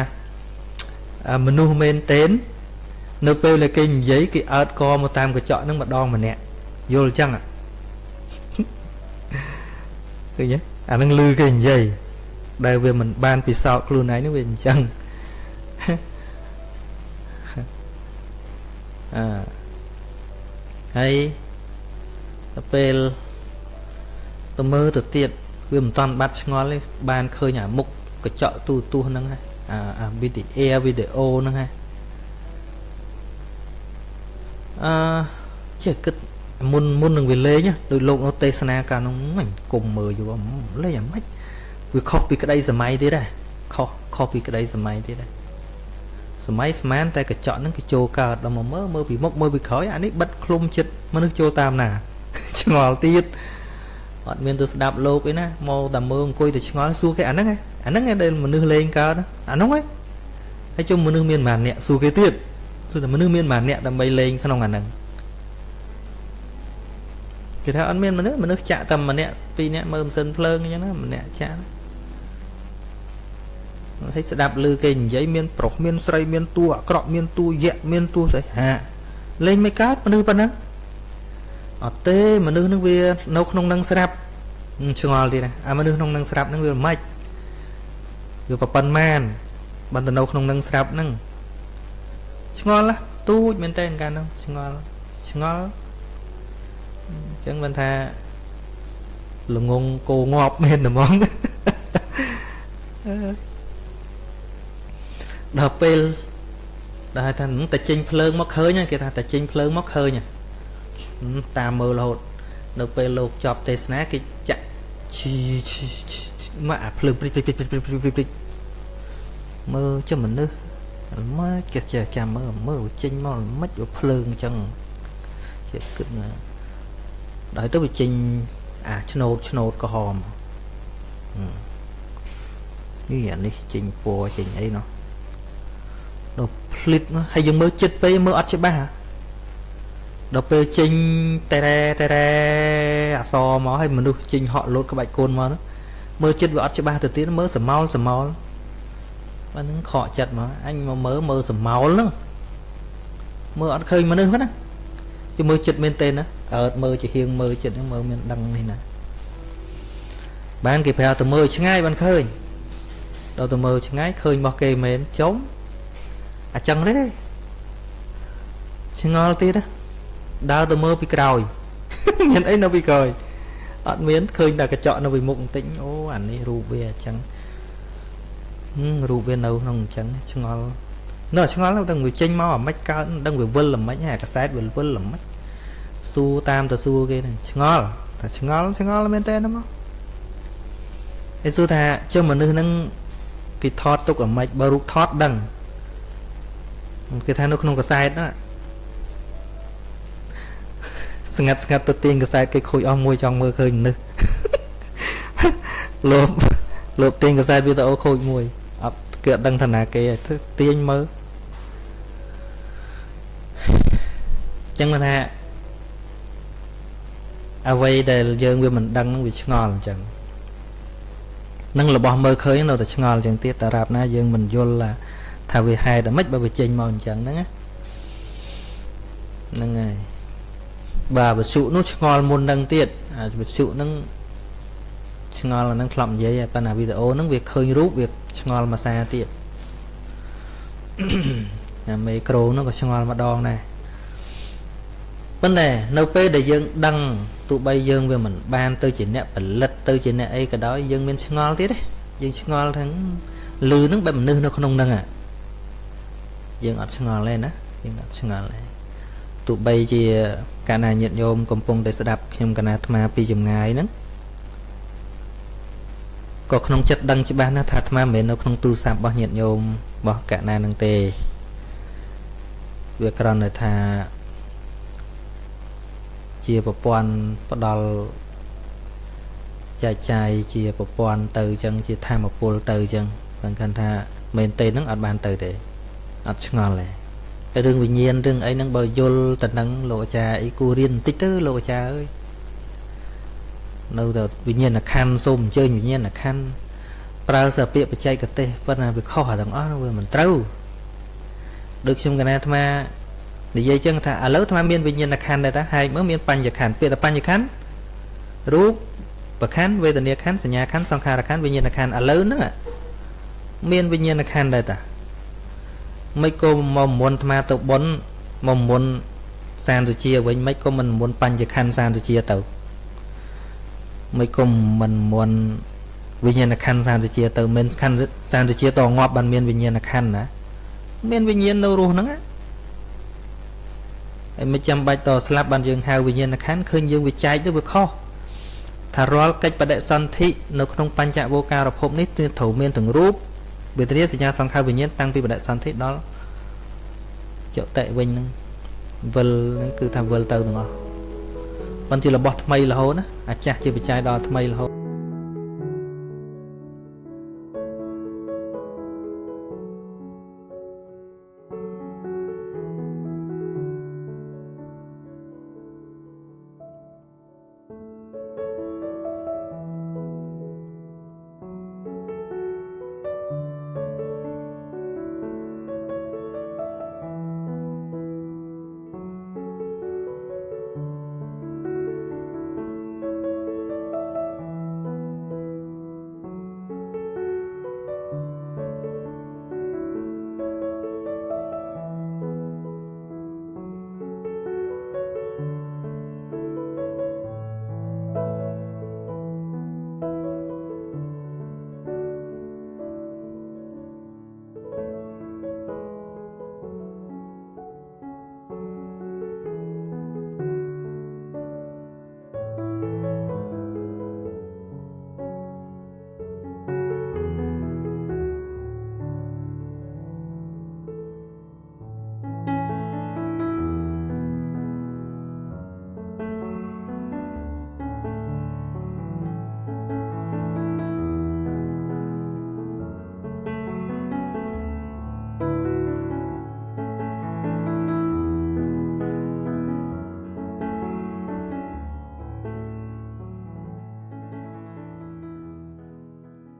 មនុស្សមែនតេននៅពេលដែលគេនិយាយគេអើតកមកតាមកញ្ចក់ហ្នឹងម្ដងម្នាក់យល់ចឹង ឃើញទេអានឹងលឺគេនិយាយដែលវាមិនបានពិសោធន៍ខ្លួនឯងនេះវាអញ្ចឹងអឺហើយទៅពេលទៅមើលទៅទៀតវាមិនតាន់បាត់ឆ្ងល់ទេបានឃើញអាមុខកញ្ចក់ទូទស្សន៍ហ្នឹងហើយអាអាវីដេអូវីដេអូហ្នឹងហើយអឺចេះគិត មុនមុននឹងវាលេងដោយលោកនៅទេសនាកាលនោះមិនគុំមើលយូរលេងអាម៉េចវាខុសពីក្តីសម័យទៀតដែរខុសខុសពីក្តីសម័យទៀតដែរសម័យស្មានតែកញ្ចក់ហ្នឹងគេចូលកើតដល់មកមើលមើលពីមុខមើលពីក្រោយអានេះបិទឃ្លុំចិត្តមនុស្សចូលតាមណាឆ្ងល់ទៀតអត់មានទៅស្ដាប់លោកអីណាមកតែមើលអង្គុយទៅឆ្ងល់សួរគេអាហ្នឹងឯងអាហ្នឹងឯងដែលមនុស្សលេងកើតអាហ្នឹងឯងហើយជុំមនុស្សមានប៉ុន្មានអ្នកសួរគេទៀតសួរតែមនុស្សមានប៉ុន្មានអ្នកដើម្បីលេងក្នុងអាហ្នឹង គេថាអត់មានមនុស្សមនុស្សចាក់តែម្នាក់ពីរនាក់មើលម៉ាស៊ីនភ្លើងអញ្ចឹងណាម្នាក់ចាក់ហើយស្ដាប់ឮគេនិយាយមានប្រុសមានស្រីមានតួអាក្រក់មានតួយៈមានតួស្អីហាលេងមិនកើតមនុស្សប៉ុណ្ណឹងអត់ទេមនុស្សនឹងវានៅក្នុងនឹងស្រាប់ឆ្ងល់ទៀតណាអាមនុស្សក្នុងនឹងស្រាប់នឹងវាមិនវាប្រប៉ុណ្ម៉ានបានទៅនៅក្នុងនឹងស្រាប់ហ្នឹងឆ្ងល់ណាទូចមែនតើកាលហ្នឹងឆ្ងល់ឆ្ងល់ អញ្ចឹងមិនថាល្ងងគោងាប់មែនហ្មងដល់ពេលដល់ថាតែចេញភ្លើងមកឃើញគេថាតែចេញភ្លើងមកឃើញតាមមើលរហូតនៅពេលលោកចប់ទេសនាគេចាក់ឈីមកអាភ្លើងព្រិចព្រិចព្រិចព្រិចព្រិចព្រិចមើលចាំមនុស្សមកគេចេះចាំមើលមើលចេញមកមិនវាភ្លើងអញ្ចឹងជាគិតណា ដល់ទៅវាចេញអាឆ្នោតឆ្នោតក្រហមនេះអានេះចេញពណ៌ចេញអីនោះដល់ភ្លិតហើយយើងមើលចិត្តពេកមើលអត់ច្បាស់ដល់ពេលចេញតែរ៉ែតែរ៉ែអសមកហើយមនុស្សចេញហក់លោតក្បាច់កូនមកនោះមើលចិត្តវាអត់ច្បាស់ទៅទៀតមើលសមោលសមោលបាទនឹងខកចិត្តមកអញមកមើលមើលសមោលហ្នឹងមើលអត់ឃើញមនុស្សណាជមើលចិត្តមែនទេណា អើតមើលជាហៀងមើលចិត្តហ្នឹងមើលមានដឹងនេះណាបានគេប្រាប់ទៅមើលឆ្ងាយបានឃើញដល់ទៅមើលឆ្ងាយឃើញរបស់គេមែនចំអញ្ចឹងទេឆ្ងល់ទៀតណាដើរទៅមើលពីក្រោយមានអីនៅពីក្រោយអត់មានឃើញតែកញ្ចក់នៅពីមុខបន្តិចអូអានេះរូបវាអញ្ចឹងរូបវានៅក្នុងអញ្ចឹងឆ្ងល់នៅឆ្ងល់ដល់វាចេញមកអាម៉េចកើតដឹងវាវិលអាម៉េចហ่ากសែតវិលវិលអាម៉េច សួរតាមទៅសួរគេហ្នឹងឆ្ងល់តែឆ្ងល់ឆ្ងល់មែនតើណាមកឯសួរថាចុះមនុស្សហ្នឹងគេថតទុកអាម៉េចបើរូបថតដឹងគេថានៅក្នុងកសែតណាស្ងាត់ស្ងាត់ទៅទាញកសែតគេខូចអស់មួយចង់មើលឃើញមនុស្សលោកលោកទាញកសែតវីដេអូខូចមួយអត់គេអត់ដឹងថាណាគេទេទាញមើលចឹងថា អ្វីដែលយើងវាមិនដឹងនឹងវាឆ្ងល់អញ្ចឹងនឹងរបស់មើលឃើញនៅតែឆ្ងល់អញ្ចឹងទៀតតារាប់ណាយើងមិនយល់ថាវាហេតុអ្មិចបើវាចេញមកអញ្ចឹងហ្នឹងហ្នឹងហើយបាទវសុនោះឆ្ងល់មុននឹងទៀតអាវសុនឹងឆ្ងល់អានឹងធ្លាប់និយាយប៉ុន្តែវីដេអូហ្នឹងវាឃើញរូបវាឆ្ងល់មួយសារទៀតអាមេក្រូនោះក៏ឆ្ងល់ម្ដងដែរប៉ុន្តែនៅពេលដែលយើងដឹង ទោះបីយើងវាមិនបានទៅជាអ្នកផលិតទៅជាអ្នកអីក៏ដោយយើងមានឆ្ងល់ទៀតទេយើងឆ្ងល់ទាំងលឺនឹងបែបមនុស្សនៅក្នុងហ្នឹងយើងអត់ឆ្ងល់ទេណាយើងអត់ឆ្ងល់ទេទោះបីជាកាលណាញាតិញោមកំពុងតែស្ដាប់ខ្ញុំកណាអាត្មាពីចម្ងាយហ្នឹងក៏ក្នុងចិត្តដឹងច្បាស់ណាស់ថាអាត្មាមិនមែននៅក្នុងទូរស័ព្ទរបស់ញាតិញោមរបស់កណានឹងទេវាគ្រាន់តែថា ជាប្រព័ន្ធផ្ដល់ចែកចាយជាប្រព័ន្ធទៅអញ្ចឹងជាធម្មពលទៅអញ្ចឹងបានគិតថាមែនទេហ្នឹងអត់បានទៅទេអត់ឆ្ងល់ទេរឿងវិញ្ញាណរឿងអីហ្នឹងបើយល់ទៅនឹងលោកអាចារ្យអីគួររៀនបន្តិចទៅលោកអាចារ្យអើយនៅតែវិញ្ញាណខណ្ឌសូមអញ្ជើញវិញ្ញាណខណ្ឌប្រើសពាក្យបច្ចេកទេសប៉ុន្តែវាខុសទាំងអស់វាមិនត្រូវដូចខ្ញុំកណាអាត្មា និយាយចឹងថាឥឡូវអាត្មាមានវិញ្ញាណខណ្ឌដែរតាហែកមើលមានបញ្ញខណ្ឌពាក្យថាបញ្ញខណ្ឌរូបប្រខណ្ឌវេទនាខណ្ឌសញ្ញាខណ្ឌសង្ខារខណ្ឌវិញ្ញាណខណ្ឌឥឡូវហ្នឹងមានវិញ្ញាណខណ្ឌដែរតាមិនក៏មកមុនអាត្មាទៅប៉ុនមកមុនសានសុជាវិញមិនក៏មិនមុនបញ្ញខណ្ឌសានសុជាទៅមិនក៏មិនមុនវិញ្ញាណខណ្ឌសានសុជាទៅមិនខណ្ឌសានសុជាតងាប់បានមានវិញ្ញាណខណ្ឌណាមានវិញ្ញាណនៅរស់ហ្នឹងណា ហើយមិនចាំបាច់តស្លាប់បានយើងហៅវិញ្ញាណខណ្ឌឃើញយើងវាចែកទៅវាខុសថារាល់កិច្ចបដិសន្ធិនៅក្នុងបញ្ចវោការភពនេះគឺត្រូវមានទាំងរូបវេទនាសញ្ញាសង្ខารវិញ្ញាណតាំងពីបដិសន្ធិដល់ចុតិវិញហ្នឹងវិលហ្នឹងគឺថាវិលទៅទាំងអស់ប៉ុន្តែជារបស់ថ្មីរហូតណាអាចាស់ជាបច្ច័យដល់ថ្មីរហូត